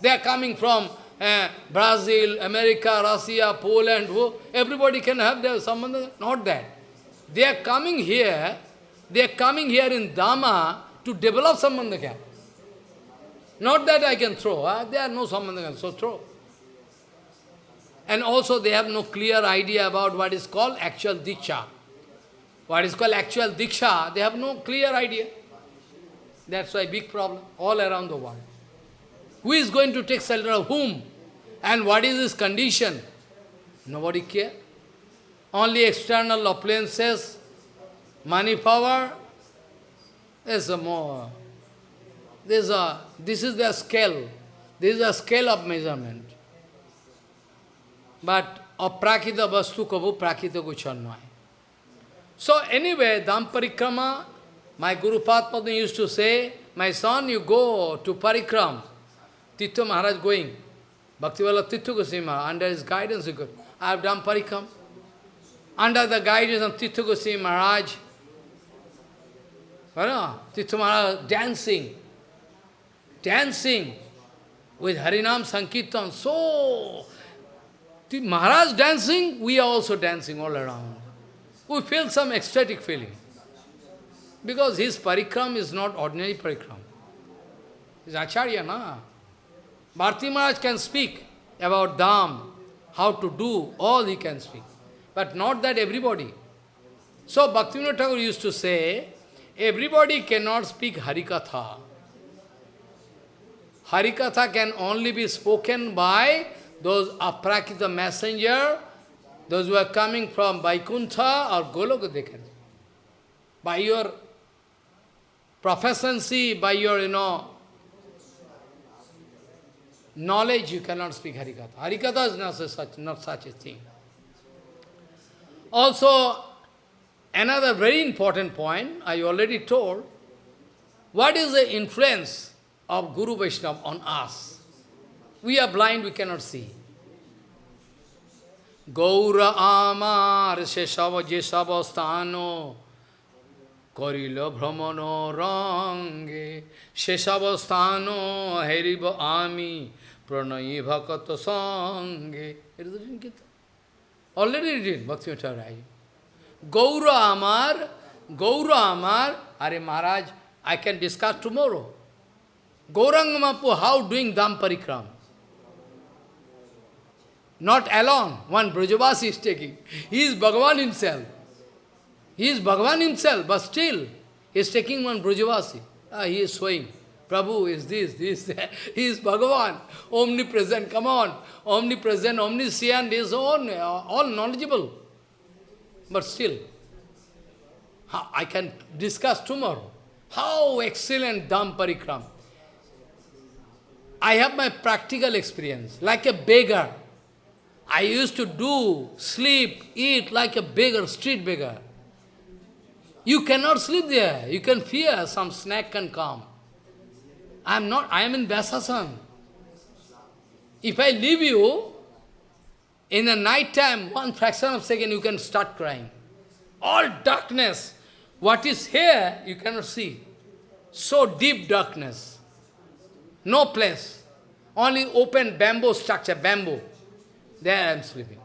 They are coming from uh, Brazil, America, Russia, Poland, who, everybody can have their sambandha. Not that. They are coming here, they are coming here in Dhamma to develop sambandha. Not that I can throw, huh? there are no sambandha, so throw. And also they have no clear idea about what is called actual diksha. What is called actual diksha, they have no clear idea. That's why big problem all around the world. Who is going to take shelter of whom? And what is his condition? Nobody care. Only external appliances, money, power, is a more this is, a, this is the scale. This is a scale of measurement. But of prakita vastu kabu prakita guchanmai. So anyway, Dhamparikrama, my Guru Padma used to say, my son, you go to Parikram. Tirtha Maharaj going. Bhaktivala Tirtha Goswami Maharaj, under his guidance you go. I have done Parikram. Under the guidance of Tirtha Goswami Maharaj, Tirtha Maharaj dancing dancing with Harinam Sankirtan. So, Maharaj dancing, we are also dancing all around. We feel some ecstatic feeling. Because his parikram is not ordinary parikram. He's Acharya, na? Bharti Maharaj can speak about Dham, how to do, all he can speak. But not that everybody. So Bhaktivinoda Thakur used to say, everybody cannot speak Harikatha. Harikatha can only be spoken by those aprakrita messenger, those who are coming from Vaikuntha or Goloka, they can. By your proficiency, by your, you know, knowledge, you cannot speak Harikatha. Harikatha is not such, not such a thing. Also, another very important point, I already told, what is the influence of Guru Vaishnava on us. We are blind, we cannot see. Gaura amar sheshava jesava sthano karila brahmano range sheshava sthano heriva ami pranayi bhakata sange. It is written Gita. Already written, Bhakti Rai. Gaura amar, Gaura amar, Are Maharaj, I can discuss tomorrow. Gauranga Mahaprabhu, how doing Dham Parikram? Not alone, one Brajavasi is taking. He is Bhagavan himself. He is Bhagavan himself, but still, he is taking one Brajavasi. Ah, he is showing. Prabhu is this, this, that. He is Bhagavan, omnipresent, come on. Omnipresent, omniscient, is all, all knowledgeable. But still, I can discuss tomorrow. How excellent Dham Parikram. I have my practical experience, like a beggar. I used to do, sleep, eat like a beggar, street beggar. You cannot sleep there. You can fear some snack can come. I am not, I am in Vyasasan. If I leave you, in the night time, one fraction of second, you can start crying. All darkness. What is here, you cannot see. So deep darkness. No place. Only open bamboo structure, bamboo. There I am sleeping.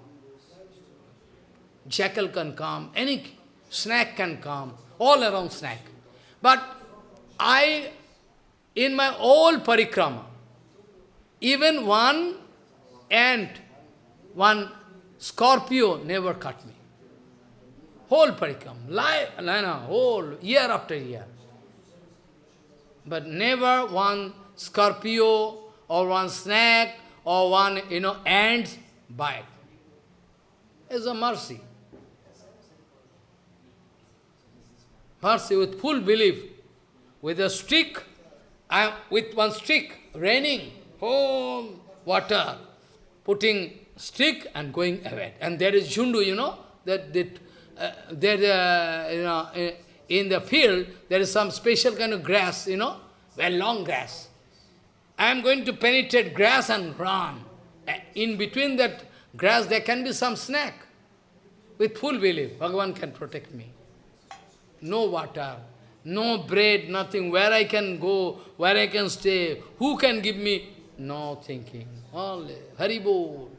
Jackal can come, any snake can come, all around snack. But I, in my whole parikrama, even one ant, one scorpio never cut me. Whole parikram, life, whole, year after year. But never one scorpio or one snake or one, you know, ant bite. It's a mercy. Mercy with full belief. With a stick, I, with one stick, raining, oh, water, putting stick and going away. And there is Jundu, you know, that, that uh, there, uh, you know, in the field, there is some special kind of grass, you know, very long grass. I am going to penetrate grass and run. In between that grass, there can be some snake. With full belief, Bhagavan can protect me. No water, no bread, nothing. Where I can go, where I can stay, who can give me? No thinking. Only Haribol.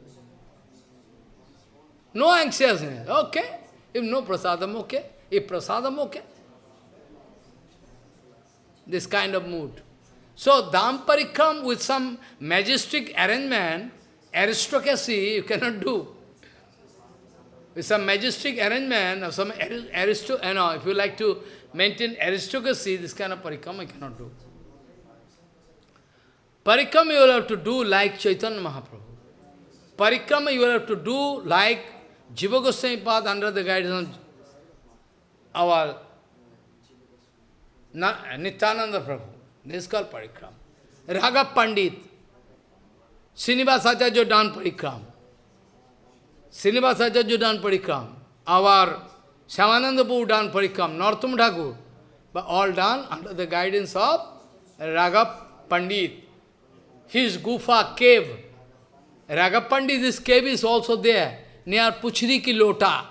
No anxiousness. Okay. If no prasadam, okay. If prasadam, okay. This kind of mood. So, Dhamparikram with some majestic arrangement, aristocracy, you cannot do. With some majestic arrangement, or some aristo, you know, if you like to maintain aristocracy, this kind of parikram you cannot do. Parikram you will have to do like Chaitanya Mahaprabhu. Parikrama you will have to do like Jiva Goswami Path under the guidance of our Nityananda Prabhu. This is called parikram. Raghav Pandit, Srinivas Acharya done parikram. Srinivas Acharya done parikram. Our Shyamananda Prabhu parikram. Thakur. But all done under the guidance of Raghav Pandit. His Gufa cave. Raghav Pandit, this cave is also there, near Puchri ki Lota.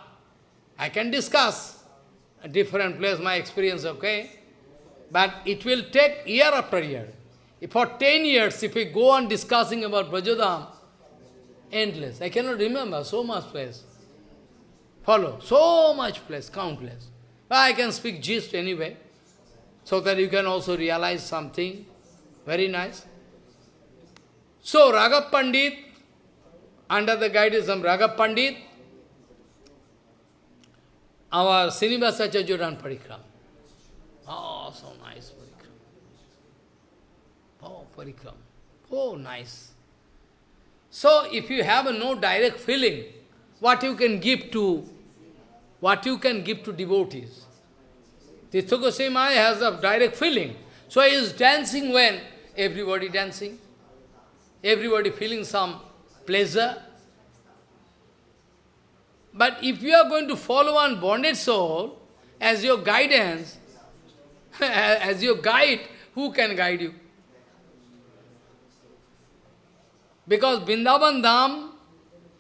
I can discuss a different place, my experience, okay? But it will take year after year. If for 10 years, if we go on discussing about Brajadham, endless. I cannot remember so much place. Follow. So much place, countless. I can speak gist anyway, so that you can also realize something very nice. So, Raghav Pandit, under the guidance of Raghav Pandit, our Srinivasa Chajuran Parikram. Oh, ah, so nice parikram. Oh, parikram. Oh, nice. So, if you have no direct feeling, what you can give to, what you can give to devotees. Tirtha Goswami has a direct feeling. So he is dancing when everybody dancing, everybody feeling some pleasure. But if you are going to follow one bonded soul as your guidance, as your guide, who can guide you? Because Vrindavan Dham,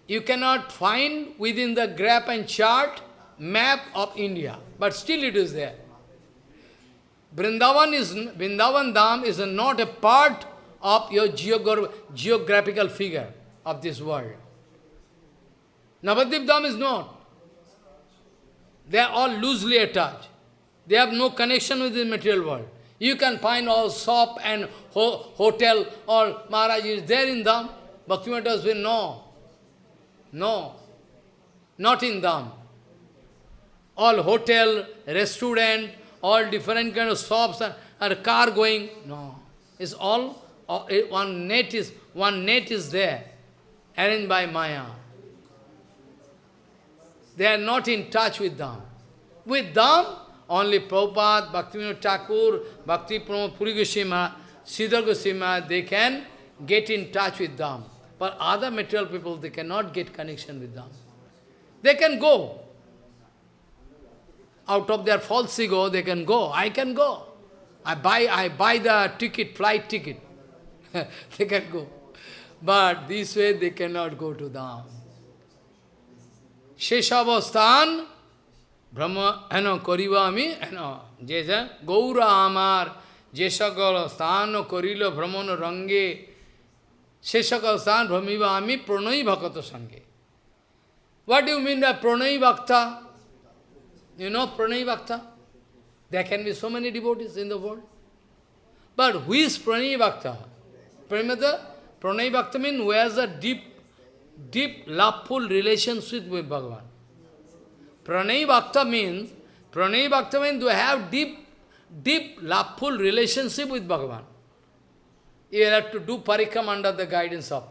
you cannot find within the graph and chart map of India, but still it is there. Vrindavan, is, Vrindavan Dham is not a part of your geogra geographical figure of this world. Navadvip Dham is not. They are all loosely attached. They have no connection with the material world. You can find all shop and ho hotel, all Maharaj is there in them. Bhaktivinoda will no. No. Not in them. All hotel, restaurant, all different kind of shops and, car going. No. It's all, uh, one net is, one net is there, arranged by Maya. They are not in touch with them. With them, only Prabhupada, Bhaktivinoda Thakur, Bhakti Pramod Puri Goswami, Sridhar Goswami, they can get in touch with them. But other material people, they cannot get connection with them. They can go. Out of their false ego, they can go. I can go. I buy, I buy the ticket, flight ticket. they can go. But this way, they cannot go to them. Sheshavasthan, Brahma, ano, Korivami, ano, Jeja, Gaura Amar, Jesha Gala, Sthano, Korilo, Brahmano, Shesha Kausan Brahmivami Pranai Bhakata Sange. What do you mean by Pranai Bhakta? You know Pranay Bhakta? There can be so many devotees in the world. But who is Pranay Bhakta? Pranay, Pranay Bhakta means who has a deep, deep, loveful relationship with Bhagavan. Pranay Bhakta means, Pranay Bhakta means do have deep, deep, loveful relationship with Bhagavan. You have to do parikam under the guidance of.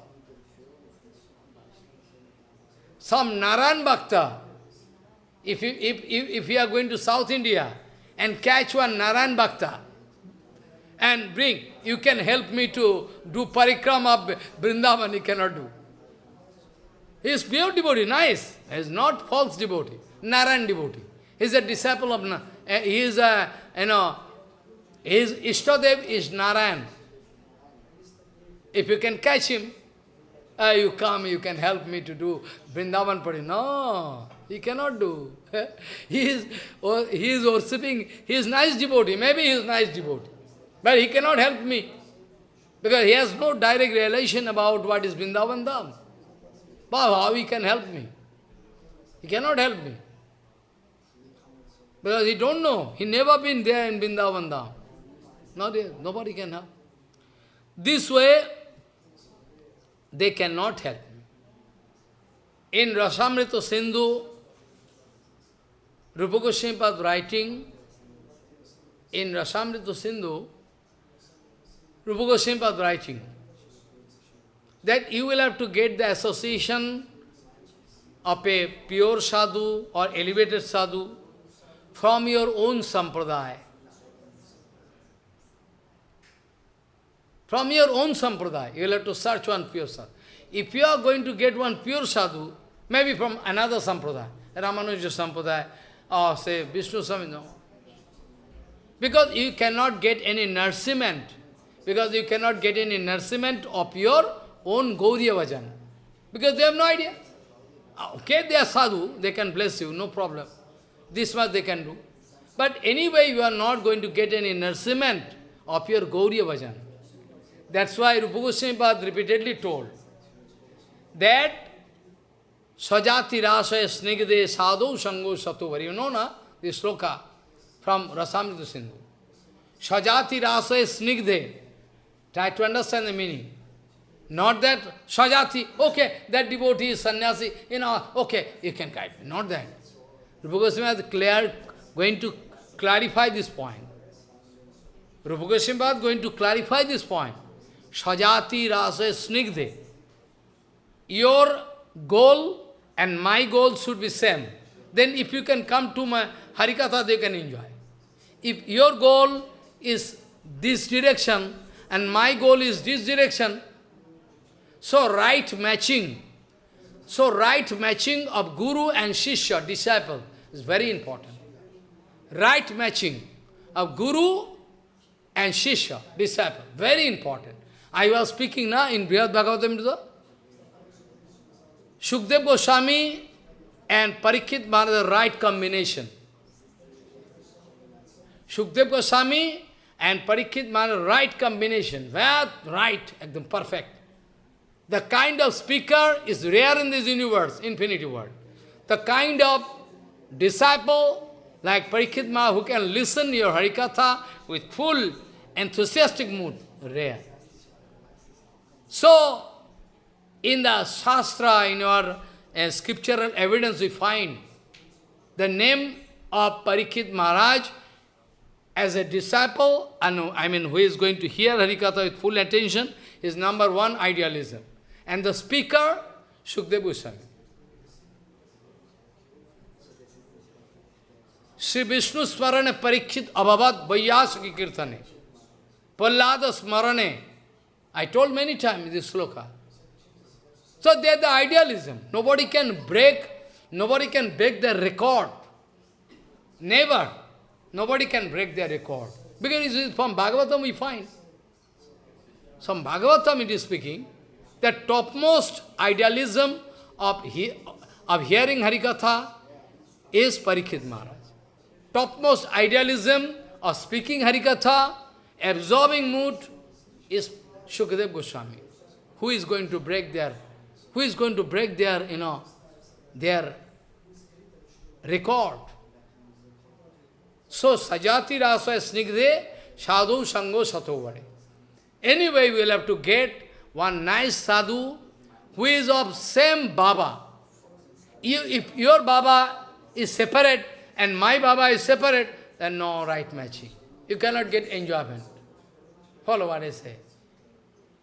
Some Naran Bhakta, if you, if, if, if you are going to South India and catch one Naran Bhakta and bring, you can help me to do parikrama of Vrindavan, he cannot do. He is pure devotee, nice. He is not false devotee, Naran devotee. He is a disciple of, uh, he is a, you know, his Ishtadev is Narayan. If you can catch him, uh, you come, you can help me to do Vrindavan Pari. No, he cannot do. he is oh, he is worshipping, he is nice devotee, maybe he is nice devotee. But he cannot help me. Because he has no direct relation about what is Vrindavan Dham. How he can help me? He cannot help me. Because he don't know. He never been there in Vrindavan Dham. Not there. Nobody can help. This way, they cannot help me. In Rasamrita Sindhu, Rupa Goswami writing, in Rasamrita Sindhu, Rupa Goswami writing, that you will have to get the association of a pure sadhu or elevated sadhu from your own sampradaya. From your own sampradaya, you will have to search one pure sadhu. If you are going to get one pure sadhu, maybe from another sampradaya, Ramanuja sampradaya, or say Vishnu Swami, no. Because you cannot get any nourishment, because you cannot get any nourishment of your own Gauriya Bhajan. Because they have no idea. Okay, they are sadhu, they can bless you, no problem. This much they can do. But anyway, you are not going to get any nourishment of your Gauriya Bhajan. That's why Rupa Goswami repeatedly told that Sajati Rasaya Snigde Sadhu Sango Satuvari. You know na, this sloka from Rasamrita Sindhu. Sajati Rasaya Snigde. Try to understand the meaning. Not that Sajati, okay, that devotee is sannyasi, you know, okay, you can guide me. Not that. Rupa Goswami is clear, going to clarify this point. Rupa Goswami is going to clarify this point. Sajati rasa snigde. Your goal and my goal should be same. Then if you can come to my Harikatha, they can enjoy. If your goal is this direction and my goal is this direction, so right matching, so right matching of Guru and Shishya, disciple, is very important. Right matching of Guru and Shishya, disciple, very important. I was speaking now in Brihad Bhagavatam, Shukdev Goswami and Parikshit Maharaj, the right combination. Shukdev Goswami and Parikshit Maharaj, right combination. Where right, ekdam perfect. The kind of speaker is rare in this universe, infinity world. The kind of disciple like Parikshit Maharaj who can listen your Harikatha with full enthusiastic mood, rare. So, in the Shastra, in our uh, scriptural evidence, we find the name of Parikshit Maharaj as a disciple, and I mean, who is going to hear Harikatha with full attention, is number one, idealism. And the speaker, Shukdev Goswami. Sri Vishnu Smarane Parikshit Abhavat Vaiyasaki Kirtane. Prahlada Smarane. I told many times this sloka. So they are the idealism. Nobody can break, nobody can break the record. Never. Nobody can break their record. Because it is from Bhagavatam we find. From Bhagavatam it is speaking, the topmost idealism of, he, of hearing Harikatha is Parikshit Maharaj. Topmost idealism of speaking Harikatha, absorbing mood, is Shukadev Goswami. who is going to break their, who is going to break their, you know, their record. So, sajati rasa snigde sadhu sango satovare. Anyway, we will have to get one nice sadhu who is of same Baba. You, if your Baba is separate and my Baba is separate, then no right matching. You cannot get enjoyment. Follow what I say.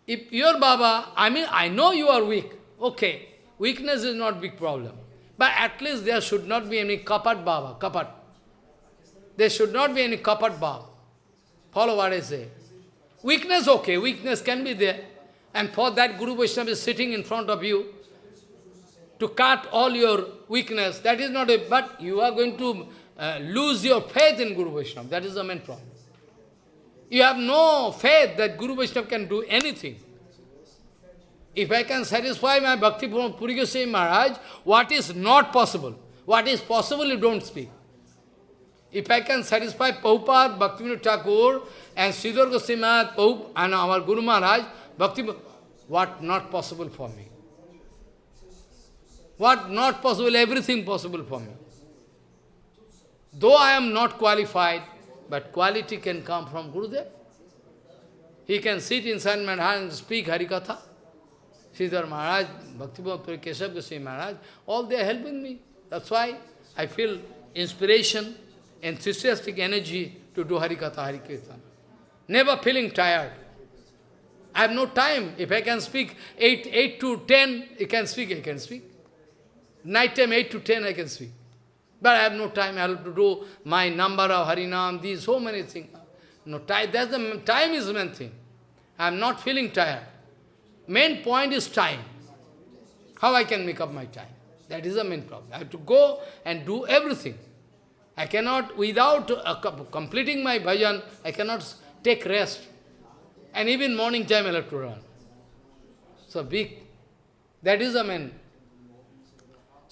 If your Baba, I mean, I know you are weak. Okay, weakness is not big problem. But at least there should not be any kapat Baba, kapat. There should not be any kapat Baba. Follow what I say. Weakness, okay, weakness can be there. And for that, Guru Vaishnava is sitting in front of you to cut all your weakness. That is not a, but you are going to uh, lose your faith in Guru Vaishnava. That is the main problem. You have no faith that Guru Vaishnava can do anything. If I can satisfy my Bhakti Puri Goswami Maharaj, what is not possible? What is possible, you don't speak. If I can satisfy Prabhupada, Bhaktivinoda Thakur, and Sridhar Goswami Maharaj, and our Guru Maharaj, Bhakti, what not possible for me? What not possible, everything possible for me. Though I am not qualified, but quality can come from Gurudev. He can sit inside my and speak Harikatha. Sridhar Maharaj, Bhakti Keshav Goswami Maharaj, all they are helping me. That's why I feel inspiration, enthusiastic energy to do Harikatha, Harikirtan. Never feeling tired. I have no time. If I can speak 8, 8 to 10, I can speak, I can speak. Night time 8 to 10, I can speak. But I have no time. I have to do my number of Harinam, these, so many things. No time. That's the time is the main thing. I am not feeling tired. Main point is time. How I can make up my time? That is the main problem. I have to go and do everything. I cannot, without uh, completing my bhajan, I cannot take rest. And even morning time I have to run. So big. That is the main.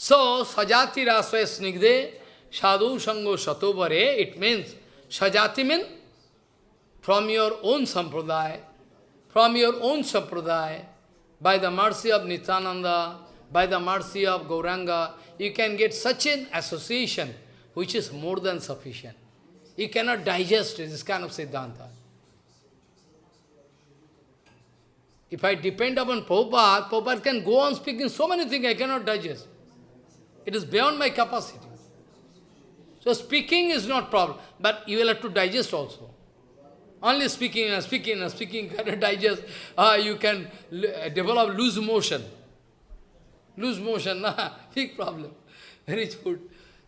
So, sajati rasva snigde sadhu sango satobare, it means, sajati means from your own sampradaya, from your own sampradaya, by the mercy of Nityananda, by the mercy of Gauranga, you can get such an association which is more than sufficient. You cannot digest this kind of Siddhanta. If I depend upon Prabhupada, Prabhupada can go on speaking so many things I cannot digest. It is beyond my capacity. So speaking is not problem, but you will have to digest also. Only speaking and speaking and speaking cannot digest. Uh, you can develop loose motion. Loose motion, nah, big problem. Rich food.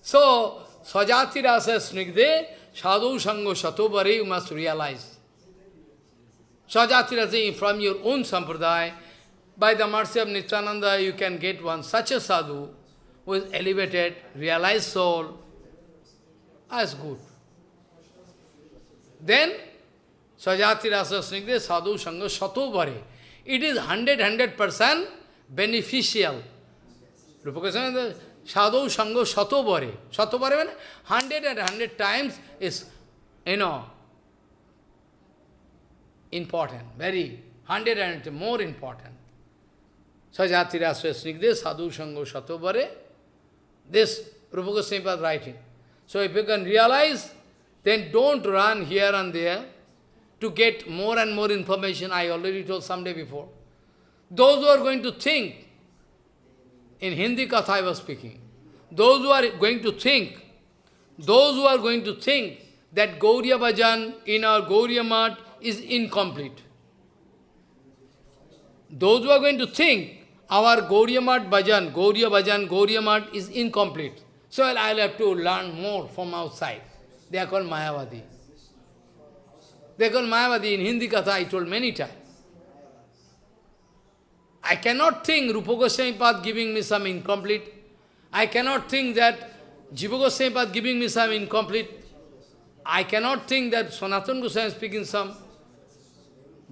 So, Sajati Rasa Snigde, Sadhu Sango Satobare, you must realize. Sajati Rasa, from your own sampradaya, by the mercy of Nityananda, you can get one such a sadhu who is elevated, realized soul. as good. Then, Sajati Rasa Snigde Sadhu Sangha Sato It is 100, 100% beneficial. Rupa Goswami Sadhu Sangha Sato Bhare. Sato Bhare means 100 and 100 times is, you know, important, very, 100 and more important. Sajati Rasa Snigde Sadhu Sangha Sato Bhare. This Rupa Goswami was writing. So if you can realize, then don't run here and there to get more and more information. I already told someday before. Those who are going to think, in Hindi Katha I was speaking, those who are going to think, those who are going to think that Gauriya Bhajan in our Gauriya Mat is incomplete. Those who are going to think our Gauriya Mat Bhajan, Gauriya Bhajan, Gauriyamat is incomplete. So I'll have to learn more from outside. They are called Mayavadi. They are called Mayavadi. In Hindi Katha I told many times. I cannot think Rupa Goswami Pad giving me some incomplete. I cannot think that Jiva Goswami Pad giving me some incomplete. I cannot think that Sanatana Goswami speaking some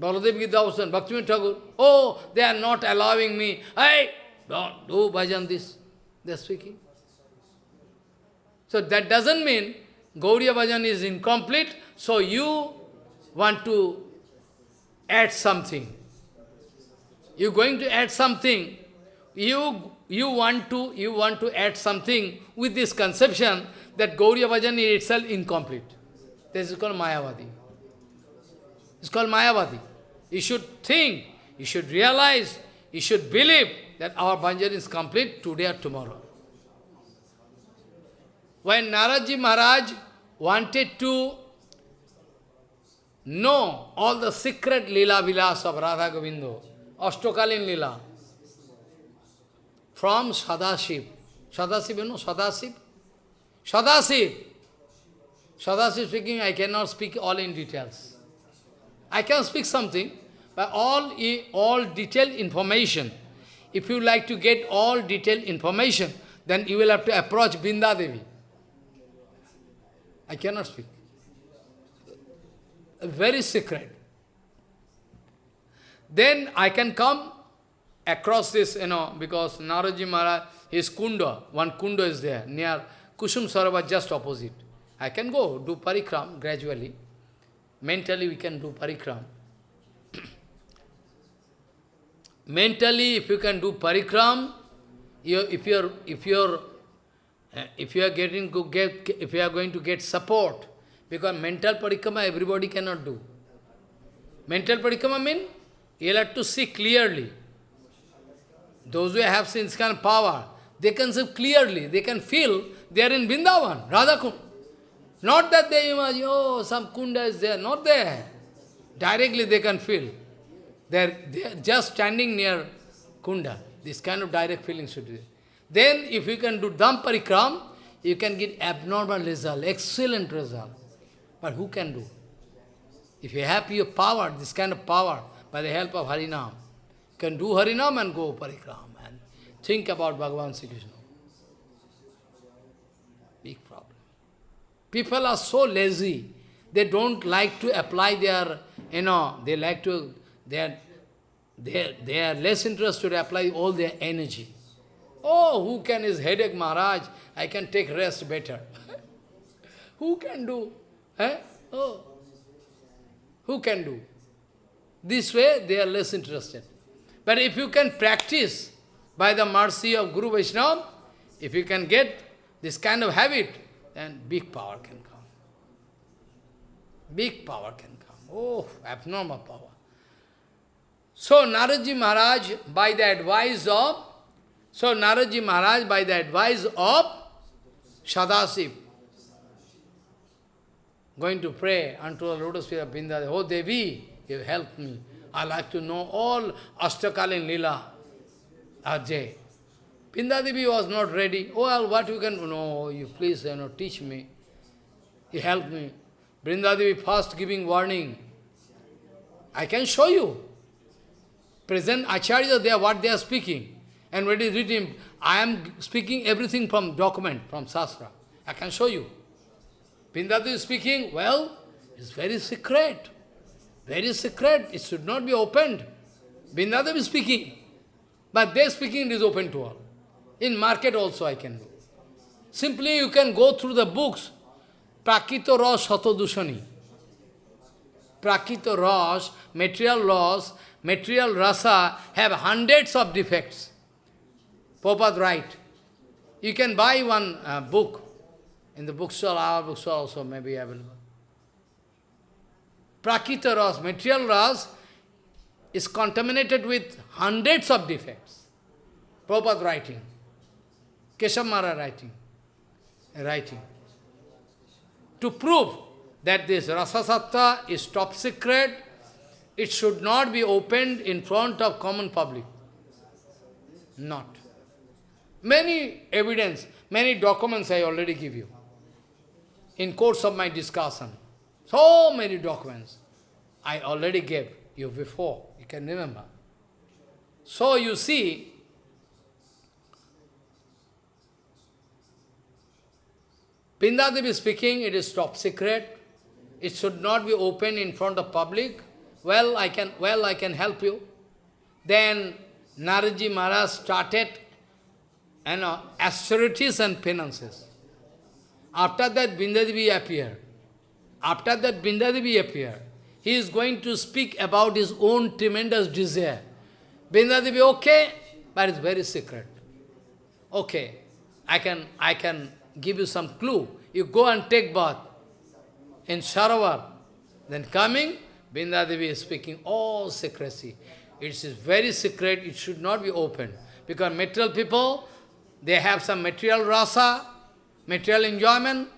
Baladev Vidyabhushan, Bhaktivinoda Thakur, oh, they are not allowing me. Hey, don't do bhajan this. They are speaking. So that doesn't mean Gauriya bhajan is incomplete, so you want to add something. you're going to add something, you, you, want to, you want to add something with this conception that Gauriya Bhajan is itself incomplete. This is called Mayavadi. It's called Mayavadi. You should think, you should realize, you should believe that our bhajan is complete today or tomorrow. When Naradji Maharaj wanted to know all the secret lila vilas of Radha Govindo, Ashtokalin lila, from Sadashiv. Sadashiv, you know Sadashiv? Sadashiv. Sadashiv speaking, I cannot speak all in details. I can speak something, but all, all detailed information, if you like to get all detailed information, then you will have to approach Brinda Devi. I cannot speak. Very secret. Then I can come across this, you know, because Naradji Maharaj, his kunda, one kunda is there, near Kusum Sarovar, just opposite. I can go, do parikram gradually. Mentally we can do parikram. Mentally, if you can do parikram, you, if you are if you are uh, if you are getting get if you are going to get support, because mental parikrama everybody cannot do. Mental parikrama means you have to see clearly. Those who have seen kind of power, they can see clearly, they can feel they are in Vrindavan, Radhakund. Not that they imagine, oh, some kunda is there, not there. Directly they can feel. They are, they are just standing near kunda. This kind of direct feeling should be. Then if you can do Dham Parikram, you can get abnormal result, excellent result. But who can do? If you have your power, this kind of power, by the help of Harinam, you can do Harinam and go Parikram and think about Bhagavan Sri Krishna. Big problem. People are so lazy, they don't like to apply their, you know, they like to, they are, they are, they are less interested to apply all their energy. Oh, who can is headache, Maharaj? I can take rest better. who can do? Eh? Oh, who can do? This way, they are less interested. But if you can practice by the mercy of Guru Vaishnava, if you can get this kind of habit, then big power can come. Big power can come. Oh, abnormal power. So Naradji Maharaj, by the advice of so Naradji Maharaj, by the advice of Sadasiv, going to pray unto the lotus feet of Brinda, Oh Devi, you help me. I like to know all Ashtakalin Lila, Ajay. Brinda Devi was not ready. Oh, well, what you can? No, you please you know, teach me. You help me. Brinda Devi first giving warning. I can show you. Present Acharya there, what they are speaking. And when written, I am speaking everything from document, from Sastra. I can show you. Pindadu is speaking, well, it's very secret. Very secret. It should not be opened. Bindadev is speaking. But their speaking is open to all. In market also I can do. Simply you can go through the books. Prakito Ras Satodushani. Prakito Ras, material laws, material rasa have hundreds of defects. Prabhupada write. You can buy one uh, book. In the bookstore, our bookstore also may be available. Prakrita Ras, material Ras, is contaminated with hundreds of defects. Prabhupada writing. Keshamara writing. Writing. To prove that this Rasasatta is top secret, it should not be opened in front of common public. Not. Many evidence, many documents I already give you in course of my discussion. So many documents I already gave you before, you can remember. So you see, Pindadevi speaking, it is top secret. It should not be open in front of public. Well, I can, well, I can help you. Then Naradji Maharaj started you know, austerities and penances. After that, Brindadevi appeared. After that, Brindadevi appeared. He is going to speak about his own tremendous desire. Brindadevi, okay, but it's very secret. Okay, I can, I can give you some clue. You go and take bath in Sarovar. Then coming, Brindadevi is speaking all secrecy. It is very secret, it should not be open. Because material people, they have some material rasa, material enjoyment,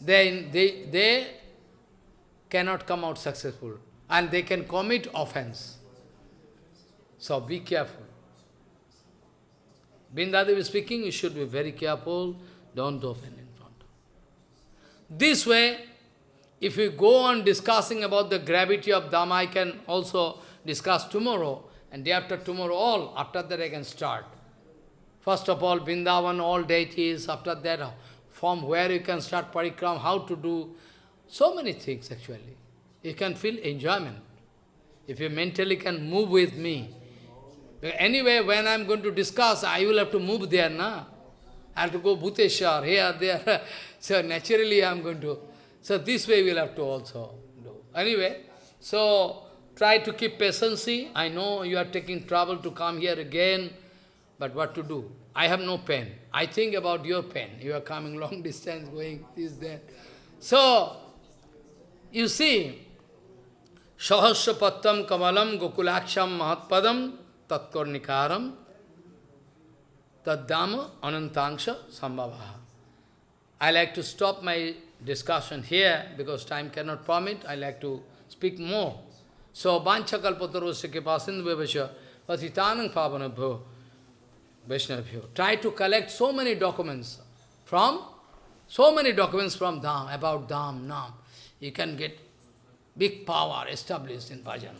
they, they, they cannot come out successful. And they can commit offense. So be careful. Brindadevi speaking, you should be very careful, don't offend in front. This way, if we go on discussing about the gravity of Dhamma, I can also discuss tomorrow, and day after tomorrow, all, after that I can start. First of all, Vrindavan, all deities, after that, from where you can start parikram, how to do, so many things actually. You can feel enjoyment. If you mentally can move with me, Anyway, when I am going to discuss, I will have to move there, na? I have to go Bhuteshwar, here, there. so naturally I am going to. So this way we will have to also do. Anyway, so try to keep patience. I know you are taking trouble to come here again, but what to do? I have no pen. I think about your pen. You are coming long distance, going this, that. So, you see, Sahasra Kamalam Gokulaksham Mahatpadam tatkornikaram taddama anantangsha sambhavaha. I like to stop my discussion here because time cannot permit. I like to speak more. So, Banchakalpatarosya Kipasindu Vivasya Patitanang Pavanabhyo Vaishnavabhyo. Try to collect so many documents from, so many documents from Dham, about Dham, Nam. You can get big power established in bhajan.